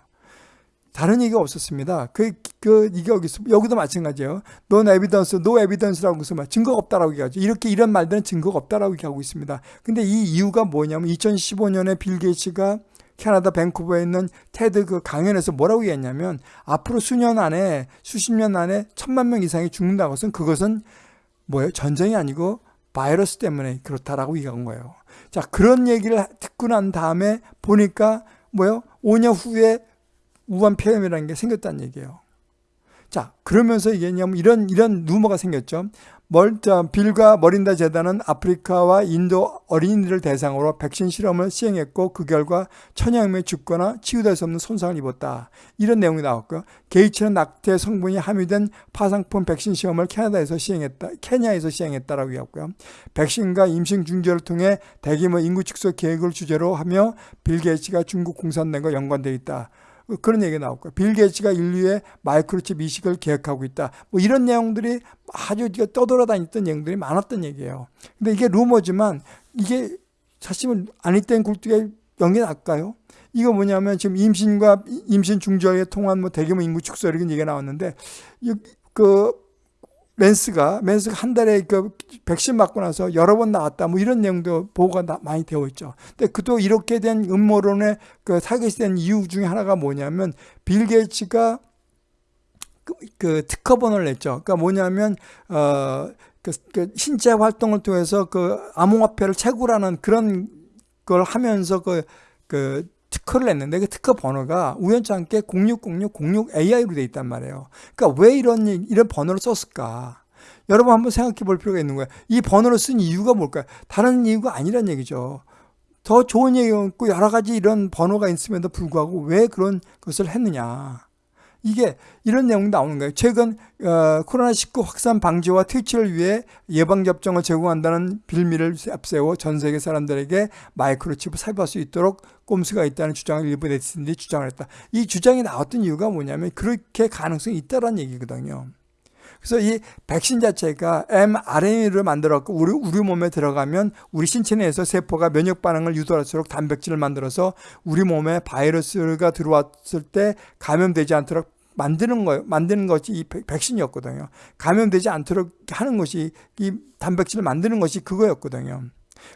다른 얘기가 없었습니다. 그, 그, 이게 여기, 여기도 마찬가지예요. non evidence, no evidence라고 해서 증거가 없다라고 얘기하죠. 이렇게 이런 말들은 증거가 없다라고 얘기하고 있습니다. 근데 이 이유가 뭐냐면 2015년에 빌 게이츠가 캐나다 밴쿠버에 있는 테드 그 강연에서 뭐라고 얘기했냐면 앞으로 수년 안에 수십 년 안에 천만 명 이상이 죽는다고 해서 그것은 뭐예요? 전쟁이 아니고 바이러스 때문에 그렇다라고 얘기한 거예요. 자, 그런 얘기를 듣고 난 다음에 보니까 뭐요? 5년 후에 우한 폐렴이라는 게 생겼다는 얘기예요. 자, 그러면서 이게 냐면 이런, 이런 루머가 생겼죠. 멀, 자, 빌과 머린다 재단은 아프리카와 인도 어린이들을 대상으로 백신 실험을 시행했고 그 결과 천여 명이 죽거나 치유될 수 없는 손상을 입었다. 이런 내용이 나왔고요. 게이츠는 낙태 성분이 함유된 파상풍 백신 시험을 캐나다에서 시행했다. 케냐에서 시행했다라고 했고요. 백신과 임신 중재를 통해 대규모 인구 축소 계획을 주제로 하며 빌 게이츠가 중국 공산당과 연관되어 있다. 그런 얘기가 나왔고 빌 게이츠가 인류의 마이크로칩 이식을 계획하고 있다. 뭐 이런 내용들이 아주 떠돌아다녔던 내용들이 많았던 얘기예요. 근데 이게 루머지만 이게 사실은 아니 땐 굴뚝에 연기 날까요? 이거 뭐냐면 지금 임신과 임신 중절에 통한 뭐 대규모 인구 축소 이런 얘기가 나왔는데 그 멘스가 멘스가 한 달에 그 백신 맞고 나서 여러 번 나왔다 뭐 이런 내용도 보고가 많이 되어 있죠. 근데 그도 이렇게 된 음모론의 그 타겟이 된 이유 중에 하나가 뭐냐면 빌 게이츠가 그, 그 특허 번호를 냈죠. 그러니까 뭐냐면 어 그, 그 신체 활동을 통해서 그 암호화폐를 채굴하는 그런 걸 하면서 그, 그 특허를 냈는데 그 특허 번호가 우연찮게 060606AI로 돼 있단 말이에요. 그러니까 왜 이런 이런 번호를 썼을까? 여러분 한번 생각해 볼 필요가 있는 거예요. 이 번호를 쓴 이유가 뭘까요? 다른 이유가 아니란 얘기죠. 더 좋은 얘기가 있고 여러 가지 이런 번호가 있음에도 불구하고 왜 그런 것을 했느냐. 이게 이런 내용이 나오는 거예요. 최근 어, 코로나19 확산 방지와 퇴치를 위해 예방접종을 제공한다는 빌미를 앞세워 전 세계 사람들에게 마이크로칩을 삽입할 수 있도록 꼼수가 있다는 주장을 일부 네티즌들이 주장을 했다. 이 주장이 나왔던 이유가 뭐냐면 그렇게 가능성이 있다는 얘기거든요. 그래서 이 백신 자체가 mRNA를 만들었고 우리, 우리 몸에 들어가면 우리 신체 내에서 세포가 면역 반응을 유도할수록 단백질을 만들어서 우리 몸에 바이러스가 들어왔을 때 감염되지 않도록 만드는 거 만드는 것이 이 백신이었거든요. 감염되지 않도록 하는 것이 이 단백질을 만드는 것이 그거였거든요.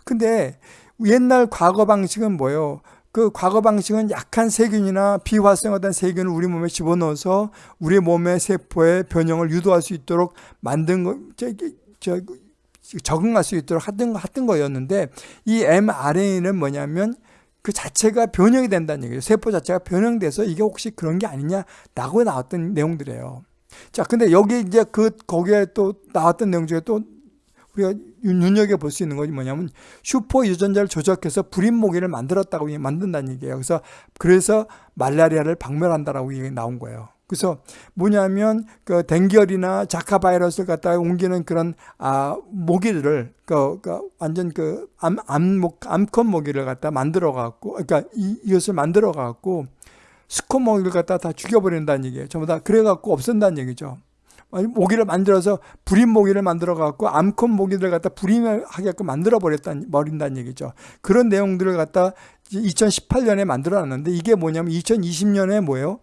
근데 옛날 과거 방식은 뭐예요? 그 과거 방식은 약한 세균이나 비활성화된 세균을 우리 몸에 집어넣어서 우리 몸의 세포의 변형을 유도할 수 있도록 만든 거, 저, 저, 적응할 수 있도록 하던, 하던 거였는데 이 mRNA는 뭐냐면 그 자체가 변형이 된다는 얘기죠. 세포 자체가 변형돼서 이게 혹시 그런 게 아니냐라고 나왔던 내용들이에요. 자, 근데 여기 이제 그, 거기에 또 나왔던 내용 중에 또 우리가 눈여겨 볼 수 있는 것이 뭐냐면 슈퍼 유전자를 조작해서 불임 모기를 만들었다고 만든다는 얘기예요. 그래서 그래서 말라리아를 박멸한다라고 나온 거예요. 그래서 뭐냐면 그 뎅기열이나 지카 바이러스를 갖다가 옮기는 그런 아 모기들을 그, 그 완전 그 암, 암목 암컷 모기를 갖다 만들어 갖고 그러니까 이, 이것을 만들어 갖고 수컷 모기를 갖다 다 죽여버린다는 얘기예요. 전부 다 그래 갖고 없앤다는 얘기죠. 모기를 만들어서 불임 모기를 만들어 갖고 암컷 모기들 갖다 불임을 하게끔 만들어 버렸다 버린다는 얘기죠. 그런 내용들을 갖다 2018년에 만들어 놨는데 이게 뭐냐면 2020년에 뭐예요?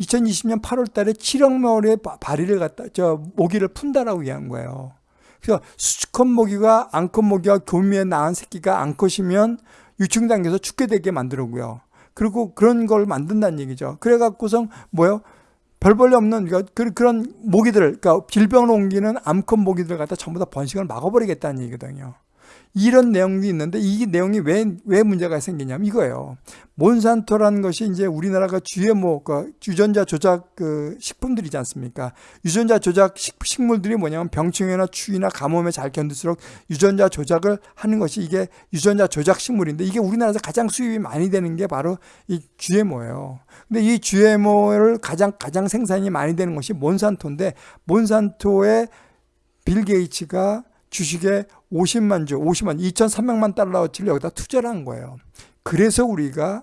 2020년 8월 달에 7억 마을의 바리를 갖다 저 모기를 푼다라고 얘기한 거예요. 그래서 수컷 모기가 암컷 모기가 교미에 낳은 새끼가 암컷이면 유충 단계에서 죽게 되게 만들고요. 그리고 그런 걸 만든다는 얘기죠. 그래 갖고선 뭐요? 별 볼일 없는 그러니까 그, 그런 모기들을 그러니까 질병을 옮기는 암컷 모기들 갖다 전부 다 번식을 막아버리겠다는 얘기거든요. 이런 내용도 있는데 이 내용이 왜, 왜 문제가 생기냐면 이거예요. 몬산토라는 것이 이제 우리나라가 GMO, 그 유전자 조작 그 식품들이지 않습니까? 유전자 조작 식, 물들이 뭐냐면 병충해나 추위나 가뭄에 잘 견딜수록 유전자 조작을 하는 것이 이게 유전자 조작 식물인데 이게 우리나라에서 가장 수입이 많이 되는 게 바로 이 GMO예요. 근데 이 GMO를 가장 가장 생산이 많이 되는 것이 몬산토인데 몬산토의 빌 게이츠가 주식에 50만 주, 50만, 2,300만 달러치를 여기다 투자를 한 거예요. 그래서 우리가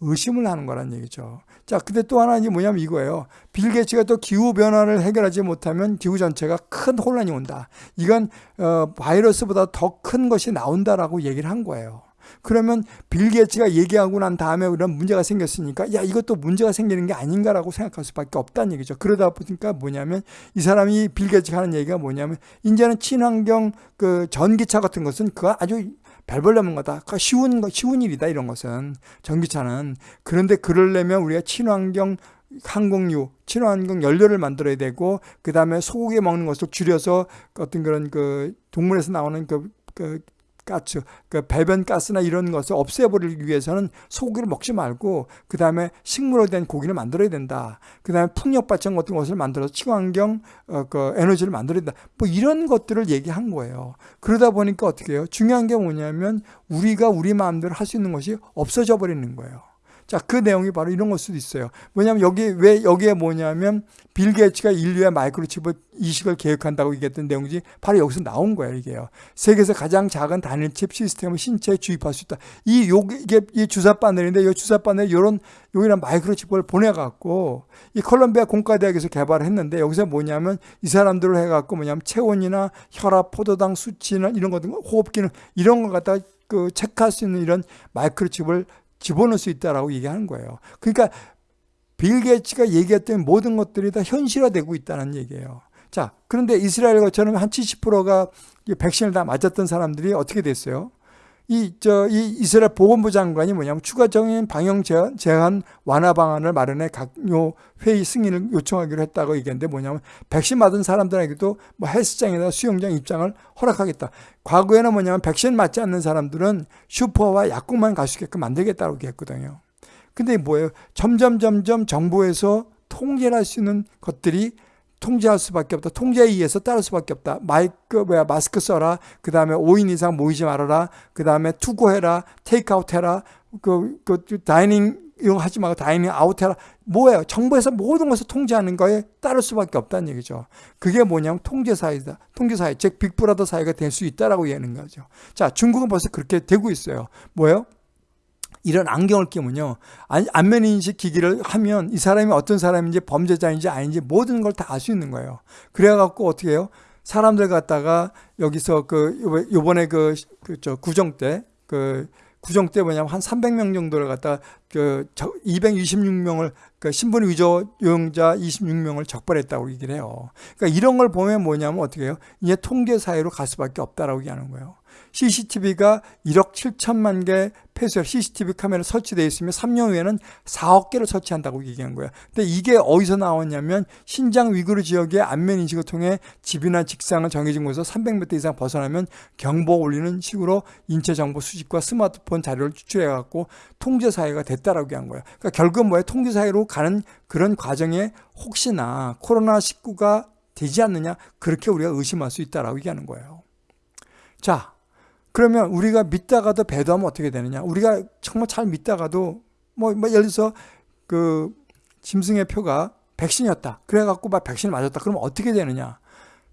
의심을 하는 거란 얘기죠. 자, 근데 또 하나 이 뭐냐면 이거예요. 빌 게이츠가 또 기후 변화를 해결하지 못하면 기후 전체가 큰 혼란이 온다. 이건 어, 바이러스보다 더 큰 것이 나온다라고 얘기를 한 거예요. 그러면 빌 게이츠가 얘기하고 난 다음에 이런 문제가 생겼으니까 야 이것도 문제가 생기는 게 아닌가라고 생각할 수밖에 없다는 얘기죠. 그러다 보니까 뭐냐면 이 사람이 빌 게이츠가 하는 얘기가 뭐냐면 이제는 친환경 그 전기차 같은 것은 그거 아주 별벌 넘는 거다. 그 쉬운 거 쉬운 일이다 이런 것은 전기차는 그런데 그러려면 우리가 친환경 항공유, 친환경 연료를 만들어야 되고 그 다음에 소고기 먹는 것을 줄여서 어떤 그런 그 동물에서 나오는 그, 그 가스, 그 배변 가스나 이런 것을 없애버리기 위해서는 소고기를 먹지 말고 그 다음에 식물로 된 고기를 만들어야 된다. 그 다음에 풍력 발전 같은 것을 만들어서 친환경 어, 그 에너지를 만들어야 된다. 뭐 이런 것들을 얘기한 거예요. 그러다 보니까 어떻게 해요? 중요한 게 뭐냐면 우리가 우리 마음대로 할 수 있는 것이 없어져 버리는 거예요. 자, 그 내용이 바로 이런 걸 수도 있어요. 뭐냐면 여기 왜 여기에 뭐냐면 빌 게이츠가 인류의 마이크로칩을 이식을 계획한다고 얘기했던 내용이 바로 여기서 나온 거예요, 이게요. 세계에서 가장 작은 단일 칩 시스템을 신체에 주입할 수 있다. 이 요, 이게 이 주사 바늘인데 이 주사 바늘 요런 요이런 마이크로칩을 보내 갖고 이 콜롬비아 공과대학에서 개발을 했는데 여기서 뭐냐면 이 사람들을 해 갖고 뭐냐면 체온이나 혈압, 포도당 수치나 이런 것들 호흡 기능 이런 거 갖다 그 체크할 수 있는 이런 마이크로칩을 집어넣을 수 있다라고 얘기하는 거예요. 그러니까 빌 게이츠가 얘기했던 모든 것들이 다 현실화되고 있다는 얘기예요. 자, 그런데 이스라엘 것처럼 한 70%가 백신을 다 맞았던 사람들이 어떻게 됐어요? 이, 저, 이 이스라엘 보건부 장관이 뭐냐면 추가적인 방역 제한 완화 방안을 마련해 각요 회의 승인을 요청하기로 했다고 얘기했는데 뭐냐면 백신 맞은 사람들에게도 뭐 헬스장이나 수영장 입장을 허락하겠다. 과거에는 뭐냐면 백신 맞지 않는 사람들은 슈퍼와 약국만 갈 수 있게끔 만들겠다고 얘기했거든요. 근데 뭐예요? 점점 점점 정부에서 통제를 할수 있는 것들이 통제할 수밖에 없다. 통제에 의해서 따를 수밖에 없다. 마이크 뭐야 마스크 써라. 그 다음에 5인 이상 모이지 말아라. 그 다음에 to go해라. 테이크아웃 해라. 그, 그 dining 이거 하지 말고 dining out 해라. 뭐예요? 정부에서 모든 것을 통제하는 거에 따를 수밖에 없다는 얘기죠. 그게 뭐냐면 통제사회다. 통제사회, 즉 빅브라더 사회가 될 수 있다라고 얘기하는 거죠. 자, 중국은 벌써 그렇게 되고 있어요. 뭐예요? 이런 안경을 끼면요. 안면 인식 기기를 하면 이 사람이 어떤 사람인지 범죄자인지 아닌지 모든 걸 다 알 수 있는 거예요. 그래 갖고 어떻게 해요? 사람들 갖다가 여기서 그 요번에 그, 그저 구정 때그 구정 때 뭐냐면 한 300명 정도를 갖다 그 226명을 그 신분 위조 용자 26명을 적발했다고 얘기를 해요. 그러니까 이런 걸 보면 뭐냐면 어떻게 해요? 이제 통계 사회로 갈 수밖에 없다라고 얘기하는 거예요. CCTV가 1억 7천만 개 폐쇄 CCTV 카메라 설치되어 있으면 3년 후에는 4억 개를 설치한다고 얘기한 거야. 근데 이게 어디서 나왔냐면 신장 위구르 지역의 안면 인식을 통해 집이나 직장을 정해진 곳에서 300m 이상 벗어나면 경보 올리는 식으로 인체 정보 수집과 스마트폰 자료를 추출해 갖고 통제 사회가 됐다라고 한 거야. 그러니까 결국 뭐야? 통제 사회로 가는 그런 과정에 혹시나 코로나 19가 되지 않느냐 그렇게 우리가 의심할 수 있다라고 얘기하는 거예요. 자, 그러면 우리가 믿다가도 배도하면 어떻게 되느냐? 우리가 정말 잘 믿다가도 뭐, 뭐 예를 들어서 그 짐승의 표가 백신이었다. 그래갖고 막 백신을 맞았다. 그러면 어떻게 되느냐?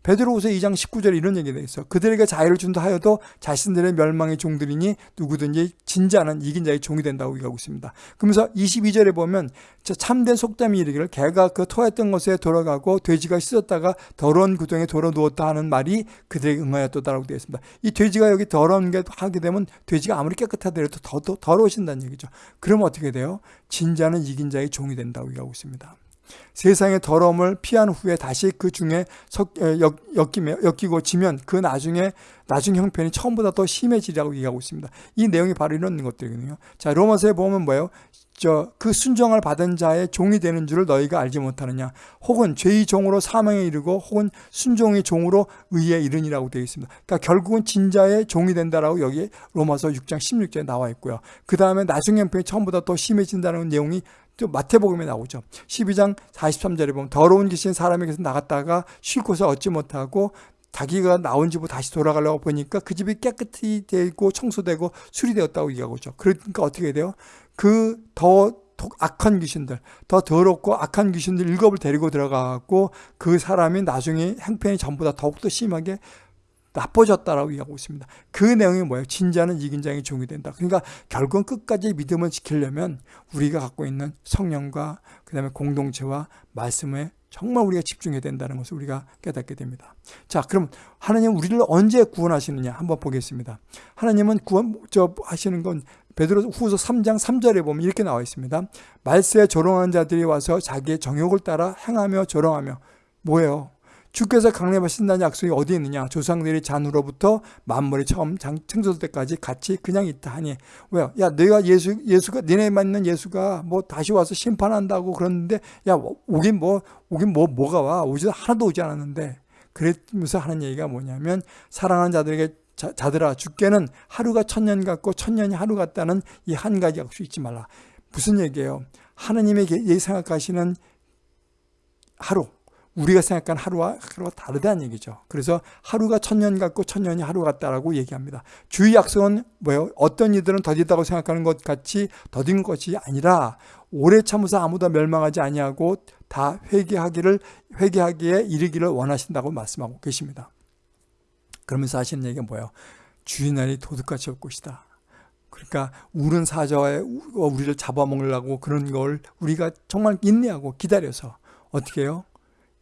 베드로후서 2장 19절에 이런 얘기가 있어. 그들에게 자유를 준다 하여도 자신들의 멸망의 종들이니 누구든지 진지하는 이긴 자의 종이 된다고 얘기하고 있습니다. 그러면서 22절에 보면 참된 속담이 이르기를 개가 그 토했던 것에 돌아가고 돼지가 씻었다가 더러운 구덩이에 돌아 누웠다 하는 말이 그들에게 응하였다라고 되어 있습니다. 이 돼지가 여기 더러운 게 하게 되면 돼지가 아무리 깨끗하더라도 더, 더 더러워진다는 얘기죠. 그러면 어떻게 돼요? 진자는 이긴 자의 종이 된다고 얘기하고 있습니다. 세상의 더러움을 피한 후에 다시 그 중에 엮이며, 엮이고 지면 그 나중에 나중 형편이 처음보다 더 심해지리라고 얘기하고 있습니다. 이 내용이 바로 이런 것들이거든요. 자, 로마서에 보면 뭐예요? 저 그 순종을 받은 자의 종이 되는 줄을 너희가 알지 못하느냐 혹은 죄의 종으로 사망에 이르고 혹은 순종의 종으로 의에 이르니라고 되어 있습니다. 그러니까 결국은 진자의 종이 된다라고 여기 로마서 6장 16절에 나와 있고요. 그 다음에 나중 형편이 처음보다 더 심해진다는 내용이 또 마태복음에 나오죠. 12장 43절에 보면 더러운 귀신 사람에게서 나갔다가 쉴 곳을 얻지 못하고 자기가 나온 집으로 다시 돌아가려고 보니까 그 집이 깨끗이 되고 청소되고 수리되었다고 얘기하고 있죠. 그러니까 어떻게 돼요? 그 더 악한 귀신들, 더 더럽고 악한 귀신들 일곱을 데리고 들어가고 그 사람이 나중에 행편이 전보다 더욱더 심하게 나빠졌다라고 얘기하고 있습니다. 그 내용이 뭐예요? 진자는 이긴 자의 종이 된다. 그러니까 결국은 끝까지 믿음을 지키려면 우리가 갖고 있는 성령과 그 다음에 공동체와 말씀에 정말 우리가 집중해야 된다는 것을 우리가 깨닫게 됩니다. 자, 그럼 하나님 우리를 언제 구원하시느냐 한번 보겠습니다. 하나님은 구원 저 하시는 건 베드로 후서 3장 3절에 보면 이렇게 나와 있습니다. 말세에 조롱하는 자들이 와서 자기의 정욕을 따라 행하며 조롱하며 뭐예요? 주께서 강림하신다는 약속이 어디 있느냐? 조상들이 잔으로부터 만물이 처음 창조될 때까지 같이 그냥 있다 하니 왜요? 야 내가 예수 예수가 니네 맞는 예수가 뭐 다시 와서 심판한다고 그러는데 야 오긴 뭐 오긴 뭐 뭐가 와 오지 하나도 오지 않았는데 그러면서 하는 얘기가 뭐냐면 사랑하는 자들에게 자, 자들아 주께는 하루가 천년 같고 천년이 하루 같다는 이 한 가지 약속 잊지 말라. 무슨 얘기예요? 하나님의 예 생각하시는 하루 우리가 생각하는 하루와 하루가 다르다는 얘기죠. 그래서 하루가 천년 같고 천년이 하루 같다라고 얘기합니다. 주의 약속은 뭐예요? 어떤 이들은 더디다고 생각하는 것 같이 더딘 것이 아니라 오래 참으서 아무도 멸망하지 아니하고 다 회개하기를 회개하기에 이르기를 원하신다고 말씀하고 계십니다. 그러면서 하시는 얘기가 뭐예요? 주의 날이 도둑같이 올 것이다. 그러니까 우는 사자에 우리를 잡아먹으려고 그런 걸 우리가 정말 인내하고 기다려서 어떻게 해요?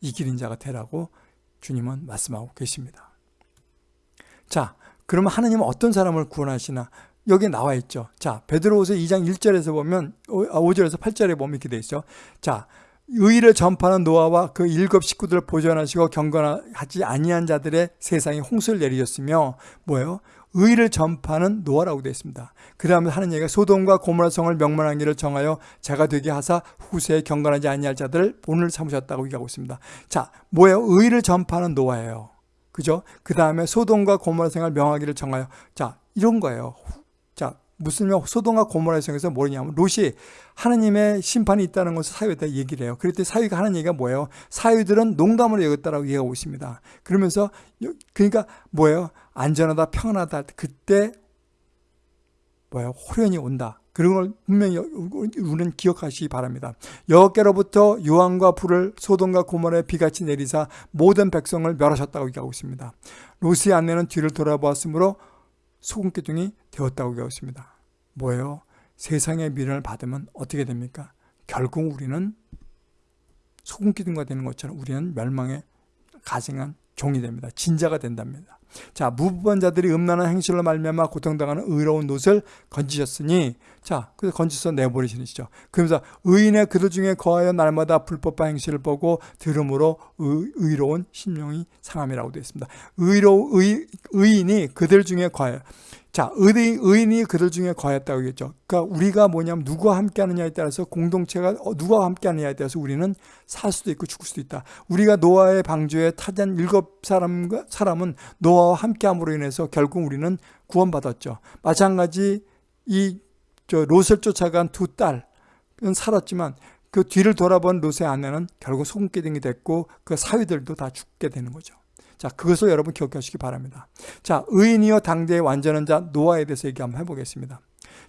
이기는 자가 되라고 주님은 말씀하고 계십니다. 자, 그러면 하나님은 어떤 사람을 구원하시나? 여기 나와 있죠. 자, 베드로후서 2장 1절에서 보면 5절에서 아, 8절에 보면 이렇게 돼 있죠. 자, 의를 전파하는 노아와 그 일곱 식구들을 보존하시고 경건하지 아니한 자들의 세상에 홍수를 내리셨으며 뭐예요? 의를 전파하는 노아라고 되어 있습니다. 그 다음에 하는 얘기가 소돔과 고모라 성을 명망하기를 정하여 자가 되게 하사 후세에 경건하지 아니할 자들을 본을 삼으셨다고 얘기하고 있습니다. 자, 뭐예요? 의를 전파하는 노아예요. 그죠? 그 다음에 소돔과 고모라 성을 명하기를 정하여 자, 이런 거예요. 무슨 소동과 고모라의 성에서 뭐냐면 롯이 하나님의 심판이 있다는 것을 사유에다 얘기를 해요. 그랬더니 사유가 하는 얘기가 뭐예요? 사유들은 농담으로 여겼다라고 얘기하고 있습니다. 그러면서 그러니까 뭐예요? 안전하다 평안하다 그때 뭐예요? 호련이 온다. 그런 걸 분명히 우리는 기억하시기 바랍니다. 여호께로부터 유황과 불을 소돔과 고모라에 비같이 내리사 모든 백성을 멸하셨다고 얘기하고 있습니다. 롯의 아내는 뒤를 돌아보았으므로 소금 기둥이 되었다고 배웠습니다. 뭐예요? 세상의 미련을 받으면 어떻게 됩니까? 결국 우리는 소금 기둥과 되는 것처럼 우리는 멸망에 가증한 종이 됩니다. 진자가 된답니다. 자, 무부반자들이 음란한 행실로 말미암아 고통당하는 의로운 노을 건지셨으니 자, 그래서 건지서 내버리시죠. 그러면서 의인의 그들 중에 거하여 날마다 불법한 행실을 보고 들음으로 의, 로운 심령이 상함이라고 되어 있습니다. 의로 의, 의인이 그들 중에 거하여 자, 의인, 의인이 그들 중에 거했다고 했죠. 그러니까 우리가 뭐냐면 누구와 함께 하느냐에 따라서 공동체가 어, 누가 함께 하느냐에 따라서 우리는 살 수도 있고 죽을 수도 있다. 우리가 노아의 방주에 타잔 일곱 사람과 사람은 노아와 함께 함으로 인해서 결국 우리는 구원받았죠. 마찬가지 이 저 롯을 쫓아간 두 딸은 살았지만 그 뒤를 돌아본 롯의 아내는 결국 소금기둥이 됐고 그 사위들도 다 죽게 되는 거죠. 자, 그것을 여러분 기억하시기 바랍니다. 자, 의인이여 당대의 완전한 자 노아에 대해서 얘기 한번 해보겠습니다.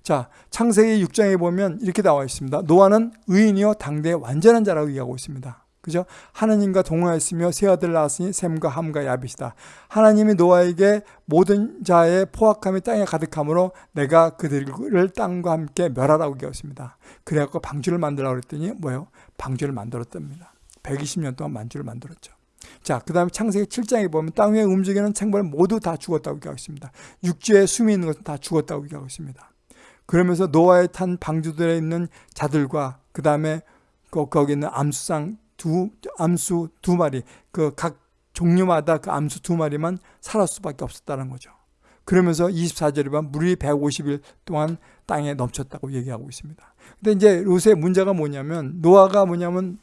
자, 창세기 6장에 보면 이렇게 나와 있습니다. 노아는 의인이여 당대의 완전한 자라고 얘기하고 있습니다. 그죠? 하나님과 동행하였으며 세 아들 낳았으니 샘과 함과 야벳이다. 하나님이 노아에게 모든 자의 포악함이 땅에 가득하므로 내가 그들을 땅과 함께 멸하라고 얘기했습니다. 그래갖고 방주를 만들라고 그랬더니 뭐예요? 방주를 만들었답니다. 120년 동안 만주를 만들었죠. 자, 그 다음에 창세기 7장에 보면 땅 위에 움직이는 생물 모두 다 죽었다고 얘기하고 있습니다. 육지에 숨이 있는 것은 다 죽었다고 얘기하고 있습니다. 그러면서 노아에 탄 방주들에 있는 자들과 그 다음에 거기 있는 암수상 두, 암수 두 마리, 그 각 종류마다 그 암수 두 마리만 살았을 수밖에 없었다는 거죠. 그러면서 24절에 보면 물이 150일 동안 땅에 넘쳤다고 얘기하고 있습니다. 근데 이제 롯의 문제가 뭐냐면 노아가 뭐냐면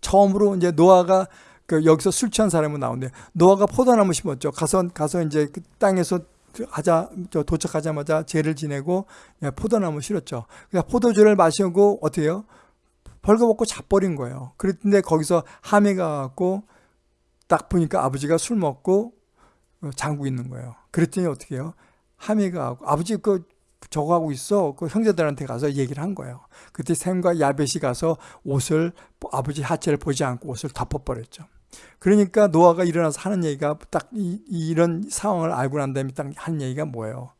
처음으로 이제 노아가 그 여기서 술 취한 사람이 나오는데 노아가 포도나무 심었죠. 가서 가서 이제 그 땅에서 하자 도착하자마자 죄를 지내고 포도나무 실었죠. 그러니까 포도주를 마시고 어떻게요? 벌거벗고 자버린 거예요. 그랬는데 거기서 함이가 갖고 딱 보니까 아버지가 술 먹고 장구 있는 거예요. 그랬더니 어떻게 해요? 함이가 하고 아버지 그 저거 하고 있어. 그 형제들한테 가서 얘기를 한 거예요. 그때 샘과 야벳이 가서 옷을 아버지 하체를 보지 않고 옷을 덮어버렸죠. 그러니까 노아가 일어나서 하는 얘기가 딱 이, 런 상황을 알고 난 다음에 딱 하는 얘기가 뭐예요?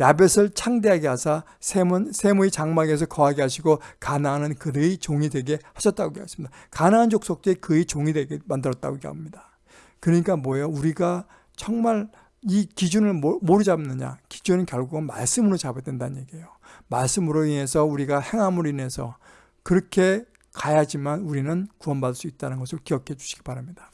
야벳을 창대하게 하사 셈은 셈의 장막에서 거하게 하시고 가나안은 그의 종이 되게 하셨다고 얘기했습니다. 가나안 족속들이 그의 종이 되게 만들었다고 얘기합니다. 그러니까 뭐예요? 우리가 정말 이 기준을 뭐로 잡느냐? 기준은 결국은 말씀으로 잡아야 된다는 얘기예요. 말씀으로 인해서 우리가 행함으로 인해서 그렇게 가야지만 우리는 구원받을 수 있다는 것을 기억해 주시기 바랍니다.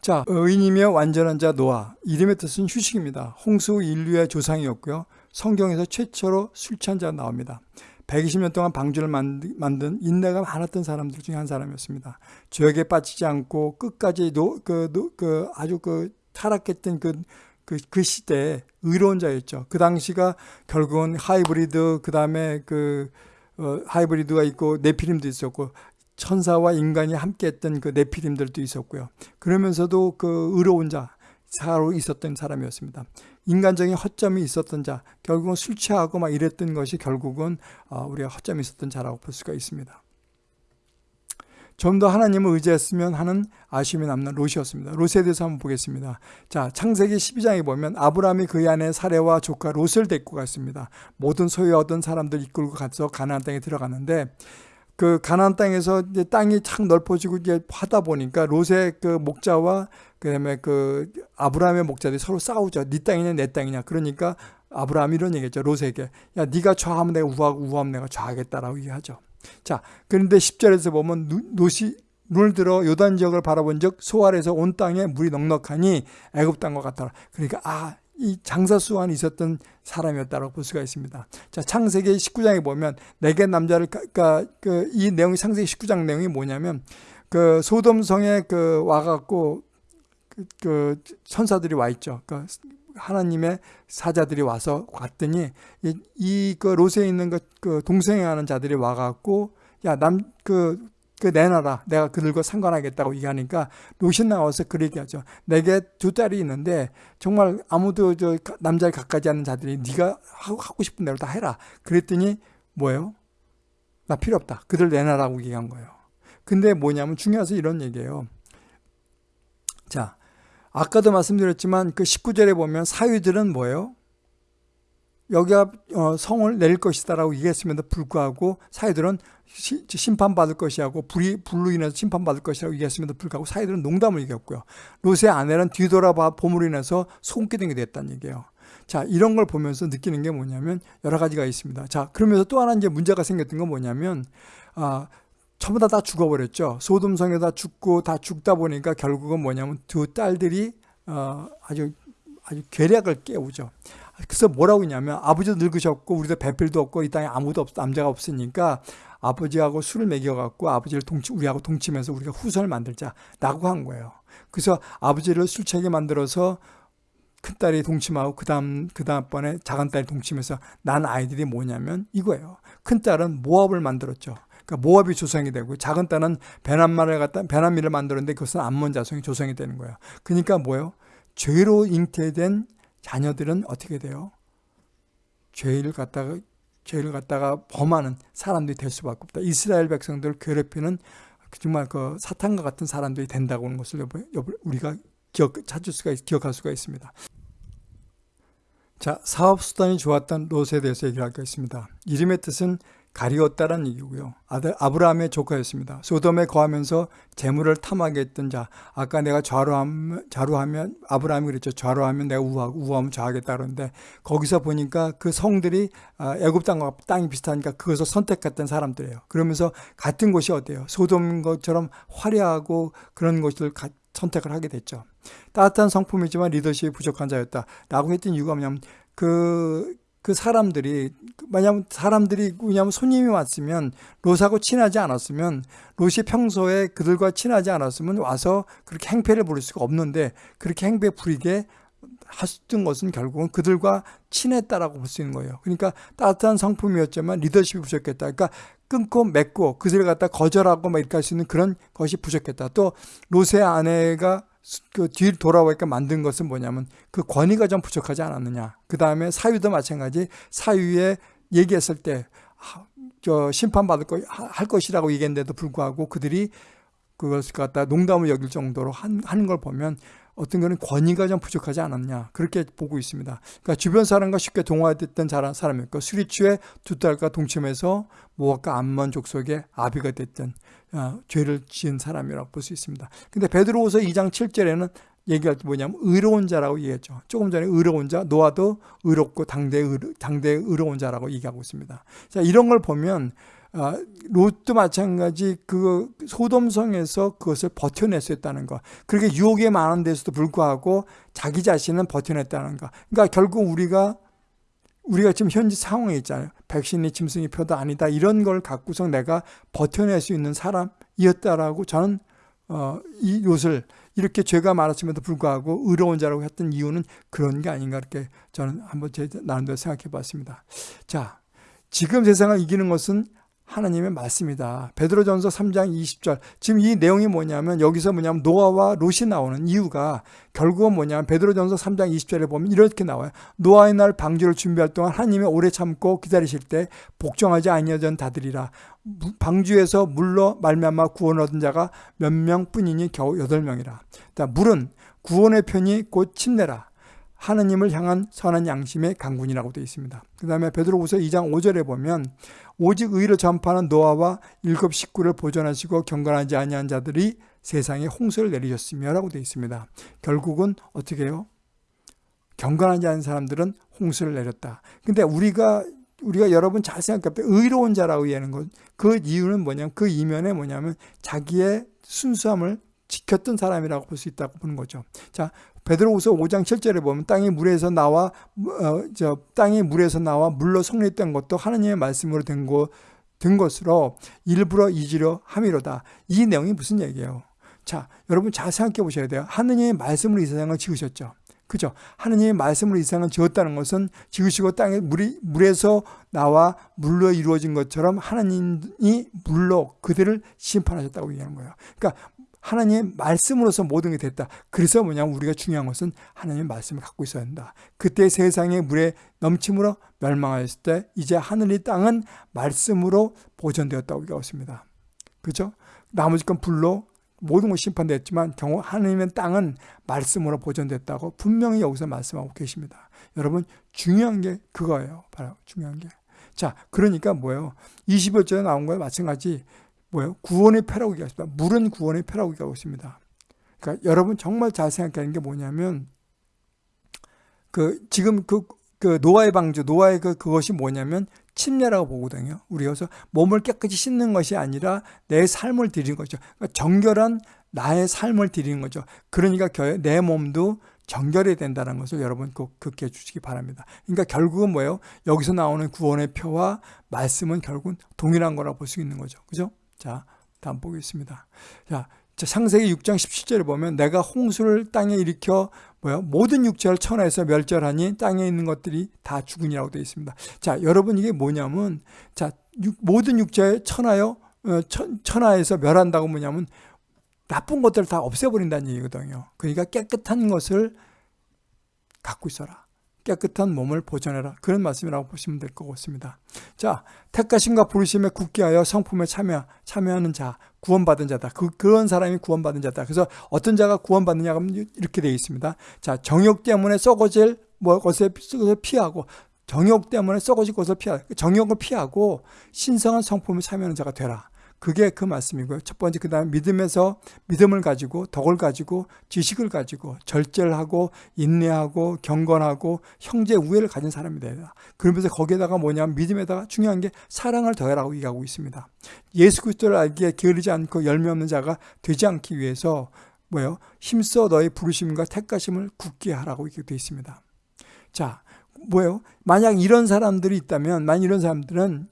자, 의인이며 완전한 자 노아. 이름의 뜻은 휴식입니다. 홍수 인류의 조상이었고요. 성경에서 최초로 술 취한 자 나옵니다. 120년 동안 방주를 만든 인내가 많았던 사람들 중에 한 사람이었습니다. 죄악에 빠지지 않고 끝까지 노, 그, 노, 그 아주 그 타락했던 그, 그, 그 시대에 의로운 자였죠. 그 당시가 결국은 하이브리드, 그 다음에 그 어, 하이브리드가 있고 네피림도 있었고 천사와 인간이 함께 했던 그 네피림들도 있었고요. 그러면서도 그 의로운 자, 사로 있었던 사람이었습니다. 인간적인 허점이 있었던 자, 결국은 술 취하고 막 이랬던 것이 결국은 어, 우리가 허점이 있었던 자라고 볼 수가 있습니다. 좀 더 하나님을 의지했으면 하는 아쉬움이 남는 롯이었습니다. 롯에 대해서 한번 보겠습니다. 자, 창세기 12장에 보면 아브라함이 그의 아내 사례와 조카 롯을 데리고 갔습니다. 모든 소유 얻은 사람들 이끌고 가서 가나안 땅에 들어갔는데 그 가나안 땅에서 이제 땅이 착 넓어지고 이제 하다 보니까 롯의 그 목자와 그다음에 그 아브라함의 목자들이 서로 싸우죠. 네 땅이냐 내 땅이냐. 그러니까 아브라함이 이런 얘기했죠. 롯에게 야 네가 좌하면 내가 우하고 우하면 내가 좌하겠다라고 얘기하죠. 자 그런데 10절에서 보면 롯이 눈을 들어 요단 지역을 바라본 적 소알에서 온 땅에 물이 넉넉하니 애굽 땅과 같더라. 그러니까 아 이 장사수완이 있었던 사람이었다고 볼 수가 있습니다. 자, 창세기 19장에 보면 내게 남자를 그러니까 그 이 내용이 창세기 19장 내용이 뭐냐면 그 소돔 성에 그 와갖고 그, 그 천사들이 와 있죠. 그 하나님의 사자들이 와서 왔더니 이그 롯에 있는 그, 그 동생하는 자들이 와갖고 야 남 그 그 내놔라. 내가 그들과 상관하겠다고 얘기하니까 롯이 나와서 그렇게 얘기하죠. 내게 두 딸이 있는데 정말 아무도 저 남자를 가까지 않는 자들이 네가 하고 싶은 대로 다 해라. 그랬더니 뭐예요? 나 필요 없다. 그들 내놔라고 얘기한 거예요. 근데 뭐냐면 중요해서 이런 얘기예요. 자 아까도 말씀드렸지만 그 19절에 보면 사위들은 뭐예요? 여기가 어, 성을 낼 것이다라고 얘기했음에도 불구하고 사이들은 심판받을 것이라고 불이 불로 인해서 심판받을 것이라고 얘기했음에도 불구하고 사이들은 농담을 얘기했고요. 롯의 아내는 뒤돌아봐 봄으로 인해서 손기둥이 됐다는 얘기예요. 자, 이런 걸 보면서 느끼는 게 뭐냐면 여러 가지가 있습니다. 자, 그러면서 또 하나 이제 문제가 생겼던 건 뭐냐면 아, 전부 다 다 죽어버렸죠. 소돔성에 다 죽고 다 죽다 보니까 결국은 뭐냐면 두 딸들이 어, 아주 아주 괴력을 깨우죠. 그래서 뭐라고 했냐면 아버지도 늙으셨고 우리도 배필도 없고 이 땅에 아무도 없 남자가 없으니까 아버지하고 술을 먹여갖고 아버지를 동치 우리하고 동치면서 우리가 후손을 만들자라고 한 거예요. 그래서 아버지를 술 취하게 만들어서 큰딸이 동침하고 그 다음 그 다음번에 작은딸이 동침해서 난 아이들이 뭐냐면 이거예요. 큰딸은 모압을 만들었죠. 그러니까 모압이 조성이 되고 작은 딸은 베난마를 갖다 베난미를 만들었는데 그것은 암몬 자손이 조성이 되는 거예요. 그러니까 뭐예요? 죄로 잉태된 자녀들은 어떻게 돼요? 죄를 갖다가 죄를 갖다가 범하는 사람들이 될 수밖에 없다. 이스라엘 백성들을 괴롭히는 정말 그 사탄과 같은 사람들이 된다고 하는 것을 우리가 기억, 찾을 수가 기억할 수가 있습니다. 자, 사업 수단이 좋았던 롯에 대해서 얘기할 것 있습니다. 이름의 뜻은 가리웠다는 얘기고요. 아들 아브라함의 조카였습니다. 소돔에 거하면서 재물을 탐하게 했던 자. 아까 내가 좌로하면 좌로하면 아브라함이 그랬죠. 좌로하면 내가 우하고 우하면 좌하겠다 그러는데 거기서 보니까 그 성들이 아, 애굽 땅과 땅이 비슷하니까 그것을 선택했던 사람들이에요. 그러면서 같은 곳이 어때요? 소돔 것처럼 화려하고 그런 곳을 선택을 하게 됐죠. 따뜻한 성품이지만 리더십이 부족한 자였다. 라고 했던 이유가 뭐냐면 그, 그 사람들이, 왜냐면 사람들이, 왜냐면 손님이 왔으면 롯하고 친하지 않았으면 롯이 평소에 그들과 친하지 않았으면 와서 그렇게 행패를 부릴 수가 없는데 그렇게 행패 부리게 하셨던 것은 결국은 그들과 친했다라고 볼 수 있는 거예요. 그러니까 따뜻한 성품이었지만 리더십이 부족했다. 그러니까 끊고 맺고 그들을 갖다 거절하고 막 이렇게 할 수 있는 그런 것이 부족했다. 또 롯의 아내가 그 뒤를 돌아오니까 만든 것은 뭐냐면 그 권위가 좀 부족하지 않았느냐. 그 다음에 사유도 마찬가지 사유에 얘기했을 때 저 심판받을 거 할 것이라고 얘기했는데도 불구하고 그들이 그것을 갖다 농담을 여길 정도로 한, 하는 걸 보면 어떤 거는 권위가 좀 부족하지 않았냐 그렇게 보고 있습니다. 그러니까 주변 사람과 쉽게 동화됐던 사람이었고 수리추에 두 딸과 동침해서 모압과 암몬 족속의 아비가 됐던 어, 죄를 지은 사람이라고 볼 수 있습니다. 근데 베드로후서 2장 7절에는 얘기할 때 뭐냐면 의로운 자라고 얘기했죠. 조금 전에 의로운 자, 노아도 의롭고 당대 의로, 당대 의로운 자라고 얘기하고 있습니다. 자, 이런 걸 보면 어, 롯도 마찬가지 그 소돔성에서 그것을 버텨낼 수 있다는 거. 그렇게 유혹이 많은 데서도 불구하고 자기 자신은 버텨냈다는 거. 그러니까 결국 우리가 우리가 지금 현재 상황에 있잖아요. 백신이 짐승이 표도 아니다. 이런 걸 갖고서 내가 버텨낼 수 있는 사람이었다라고 저는 어, 이 롯을 이렇게 죄가 많았음에도 불구하고 의로운 자라고 했던 이유는 그런 게 아닌가 이렇게 저는 한번 제 나름대로 생각해 봤습니다. 자, 지금 세상을 이기는 것은 하나님의 말씀이다. 베드로전서 3장 20절. 지금 이 내용이 뭐냐면 여기서 뭐냐면 노아와 롯이 나오는 이유가 결국은 뭐냐면 베드로전서 3장 20절에 보면 이렇게 나와요. 노아의 날 방주를 준비할 동안 하나님이 오래 참고 기다리실 때 복종하지 아니하던 다들이라 방주에서 물로 말미암아 구원 얻은 자가 몇 명뿐이니 겨우 8명이라. 물은 구원의 편이 곧 침례라. 하느님을 향한 선한 양심의 강군이라고 되어 있습니다. 그 다음에 베드로후서 2장 5절에 보면 오직 의를 전파하는 노아와 일곱 식구를 보존하시고 경건하지 아니한 자들이 세상에 홍수를 내리셨으며 라고 되어 있습니다. 결국은 어떻게 해요? 경건하지 않은 사람들은 홍수를 내렸다. 근데 우리가 우리가 여러분 잘 생각해 볼때 의로운 자라고 얘기하는 것, 그 이유는 뭐냐면 그 이면에 뭐냐면 자기의 순수함을 지켰던 사람이라고 볼 수 있다고 보는 거죠. 자, 베드로후서 5장 7절에 보면 땅이 물에서 나와 어, 저 땅이 물에서 나와 물로 성립된 것도 하나님의 말씀으로 된, 거, 된 것으로 일부러 잊으려 함이로다. 이 내용이 무슨 얘기예요? 자, 여러분 잘 생각해 보셔야 돼요. 하느님의 말씀으로 이 세상을 지으셨죠. 그죠? 하느님의 말씀으로 이 세상을 지었다는 것은 지으시고 땅에 물이, 물에서 나와 물로 이루어진 것처럼 하나님이 물로 그들을 심판하셨다고 얘기하는 거예요. 그러니까 하나님의 말씀으로서 모든 게 됐다. 그래서 뭐냐면 우리가 중요한 것은 하나님의 말씀을 갖고 있어야 한다. 그때 세상의 물에 넘침으로 멸망하였을 때 이제 하늘이 땅은 말씀으로 보존되었다고 얘기하습니다 그죠? 나머지 건 불로 모든 것이 심판됐지만 경우 하나님의 땅은 말씀으로 보존됐다고 분명히 여기서 말씀하고 계십니다. 여러분 중요한 게 그거예요. 바로 중요한 게. 자, 그러니까 뭐예요? 20여절에 나온 거에 마찬가지 뭐예요? 구원의 패라고 얘기하십니다. 물은 구원의 패라고 얘기하고 있습니다. 그러니까 여러분 정말 잘 생각하는 게 뭐냐면 그 지금 그, 그 노아의 방주, 노아의 그 그것이 뭐냐면 침례라고 보거든요. 우리 여기서 몸을 깨끗이 씻는 것이 아니라 내 삶을 드리는 거죠. 그러니까 정결한 나의 삶을 드리는 거죠. 그러니까 내 몸도 정결해야 된다는 것을 여러분 꼭 기억해 주시기 바랍니다. 그러니까 결국은 뭐예요? 여기서 나오는 구원의 표와 말씀은 결국은 동일한 거라고 볼수 있는 거죠. 그죠? 자, 다음 보겠습니다. 자, 창세기 6장 17절에 보면 내가 홍수를 땅에 일으켜 뭐야 모든 육체를 천하에서 멸절하니 땅에 있는 것들이 다 죽으니라고 되어 있습니다. 자, 여러분 이게 뭐냐면 자, 모든 육체에 천하여 어, 천, 천하에서 멸한다고 뭐냐면 나쁜 것들을 다 없애버린다는 얘기거든요. 그러니까 깨끗한 것을 갖고 있어라. 깨끗한 몸을 보존해라. 그런 말씀이라고 보시면 될 것 같습니다. 자, 택하심과 부르심에 굳게 하여 성품에 참여, 참여하는 자, 구원받은 자다. 그, 그런 사람이 구원받은 자다. 그래서 어떤 자가 구원받느냐 하면 이렇게 되어 있습니다. 자, 정욕 때문에 썩어질 뭐 것에 피하고 정욕 때문에 썩어질 것을 피하 정욕을 피하고 신성한 성품을 사면하는 자가 되라. 그게 그 말씀이고요. 첫 번째 그 다음 믿음에서 믿음을 가지고 덕을 가지고 지식을 가지고 절제를 하고 인내하고 경건하고 형제 우애를 가진 사람이 되라. 그러면서 거기에다가 뭐냐면 믿음에다가 중요한 게 사랑을 더해라고 얘기하고 있습니다. 예수 그리스도를 알기에 게으르지 않고 열매 없는 자가 되지 않기 위해서 뭐요? 힘써 너의 부르심과 택가심을 굳게 하라고 이렇게 되어 있습니다. 자, 뭐예요? 만약 이런 사람들이 있다면, 만약 이런 사람들은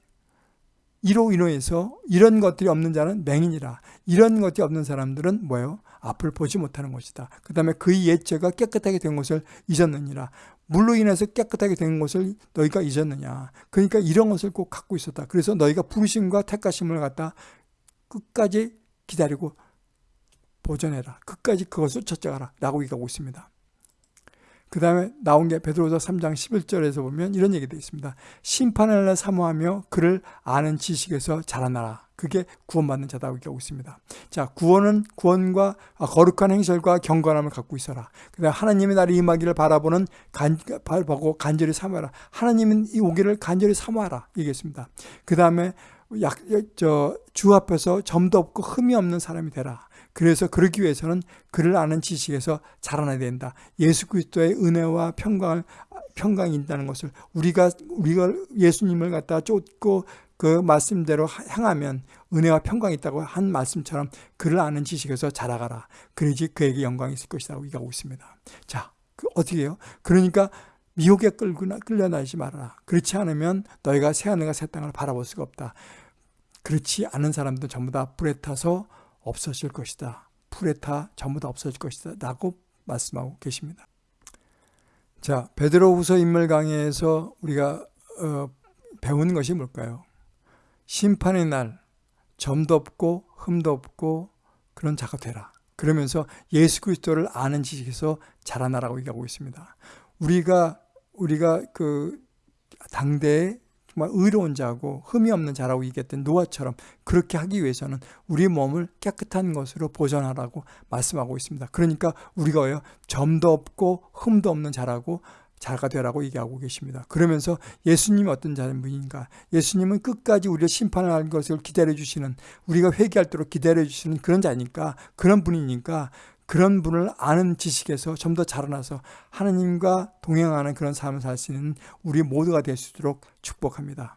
이로 인해서 이런 것들이 없는 자는 맹인이라. 이런 것이 없는 사람들은 뭐예요? 앞을 보지 못하는 것이다. 그 다음에 그의 옛죄가 깨끗하게 된 것을 잊었느니라. 물로 인해서 깨끗하게 된 것을 너희가 잊었느냐. 그러니까 이런 것을 꼭 갖고 있었다. 그래서 너희가 부르심과 택가심을 갖다 끝까지 기다리고 보존해라. 끝까지 그것을 첫째하라. 라고 얘기하고 있습니다. 그 다음에 나온 게 베드로서 3장 11절에서 보면 이런 얘기 되어 있습니다. 심판을 사모하며 그를 아는 지식에서 자라나라. 그게 구원받는 자다고 얘기하고 있습니다. 자, 구원은 구원과 거룩한 행실과 경건함을 갖고 있어라. 그 다음에 하나님의 날이 임하기를 바라보는 간, 보고 간절히 사모하라. 하나님은 이 오기를 간절히 사모하라. 얘기했습니다. 그 다음에 약, 저, 주 앞에서 점도 없고 흠이 없는 사람이 되라. 그래서 그러기 위해서는 그를 아는 지식에서 자라나야 된다. 예수 그리스도의 은혜와 평강을 평강이 있다는 것을 우리가 우리가 예수님을 갖다 쫓고 그 말씀대로 향하면 은혜와 평강이 있다고 한 말씀처럼 그를 아는 지식에서 자라가라. 그래야지 그에게 영광이 있을 것이라고 얘기하고 있습니다. 자, 그 어떻게 해요? 그러니까 미혹에 끌거나 끌려나지 말아라. 그렇지 않으면 너희가 새 하늘과 새 땅을 바라볼 수가 없다. 그렇지 않은 사람들 전부 다 불에 타서 없어질 것이다. 풀에 타 전부 다 없어질 것이다. 라고 말씀하고 계십니다. 자, 베드로후서 인물 강의에서 우리가 어, 배운 것이 뭘까요? 심판의 날 점도 없고 흠도 없고 그런 자가 되라. 그러면서 예수 그리스도를 아는 지식에서 자라나라고 얘기하고 있습니다. 우리가 우리가 그 당대에 정말 의로운 자고 흠이 없는 자라고 얘기했던 노아처럼 그렇게 하기 위해서는 우리 몸을 깨끗한 것으로 보존하라고 말씀하고 있습니다. 그러니까 우리가 왜요? 점도 없고 흠도 없는 자라고 자가 되라고 얘기하고 계십니다. 그러면서 예수님이 어떤 자분인가? 예수님은 끝까지 우리를 심판할 것을 기다려 주시는 우리가 회개할 도록 기다려 주시는 그런 자니까 그런 분이니까 그런 분을 아는 지식에서 좀 더 자라나서 하나님과 동행하는 그런 삶을 살 수 있는 우리 모두가 될 수 있도록 축복합니다.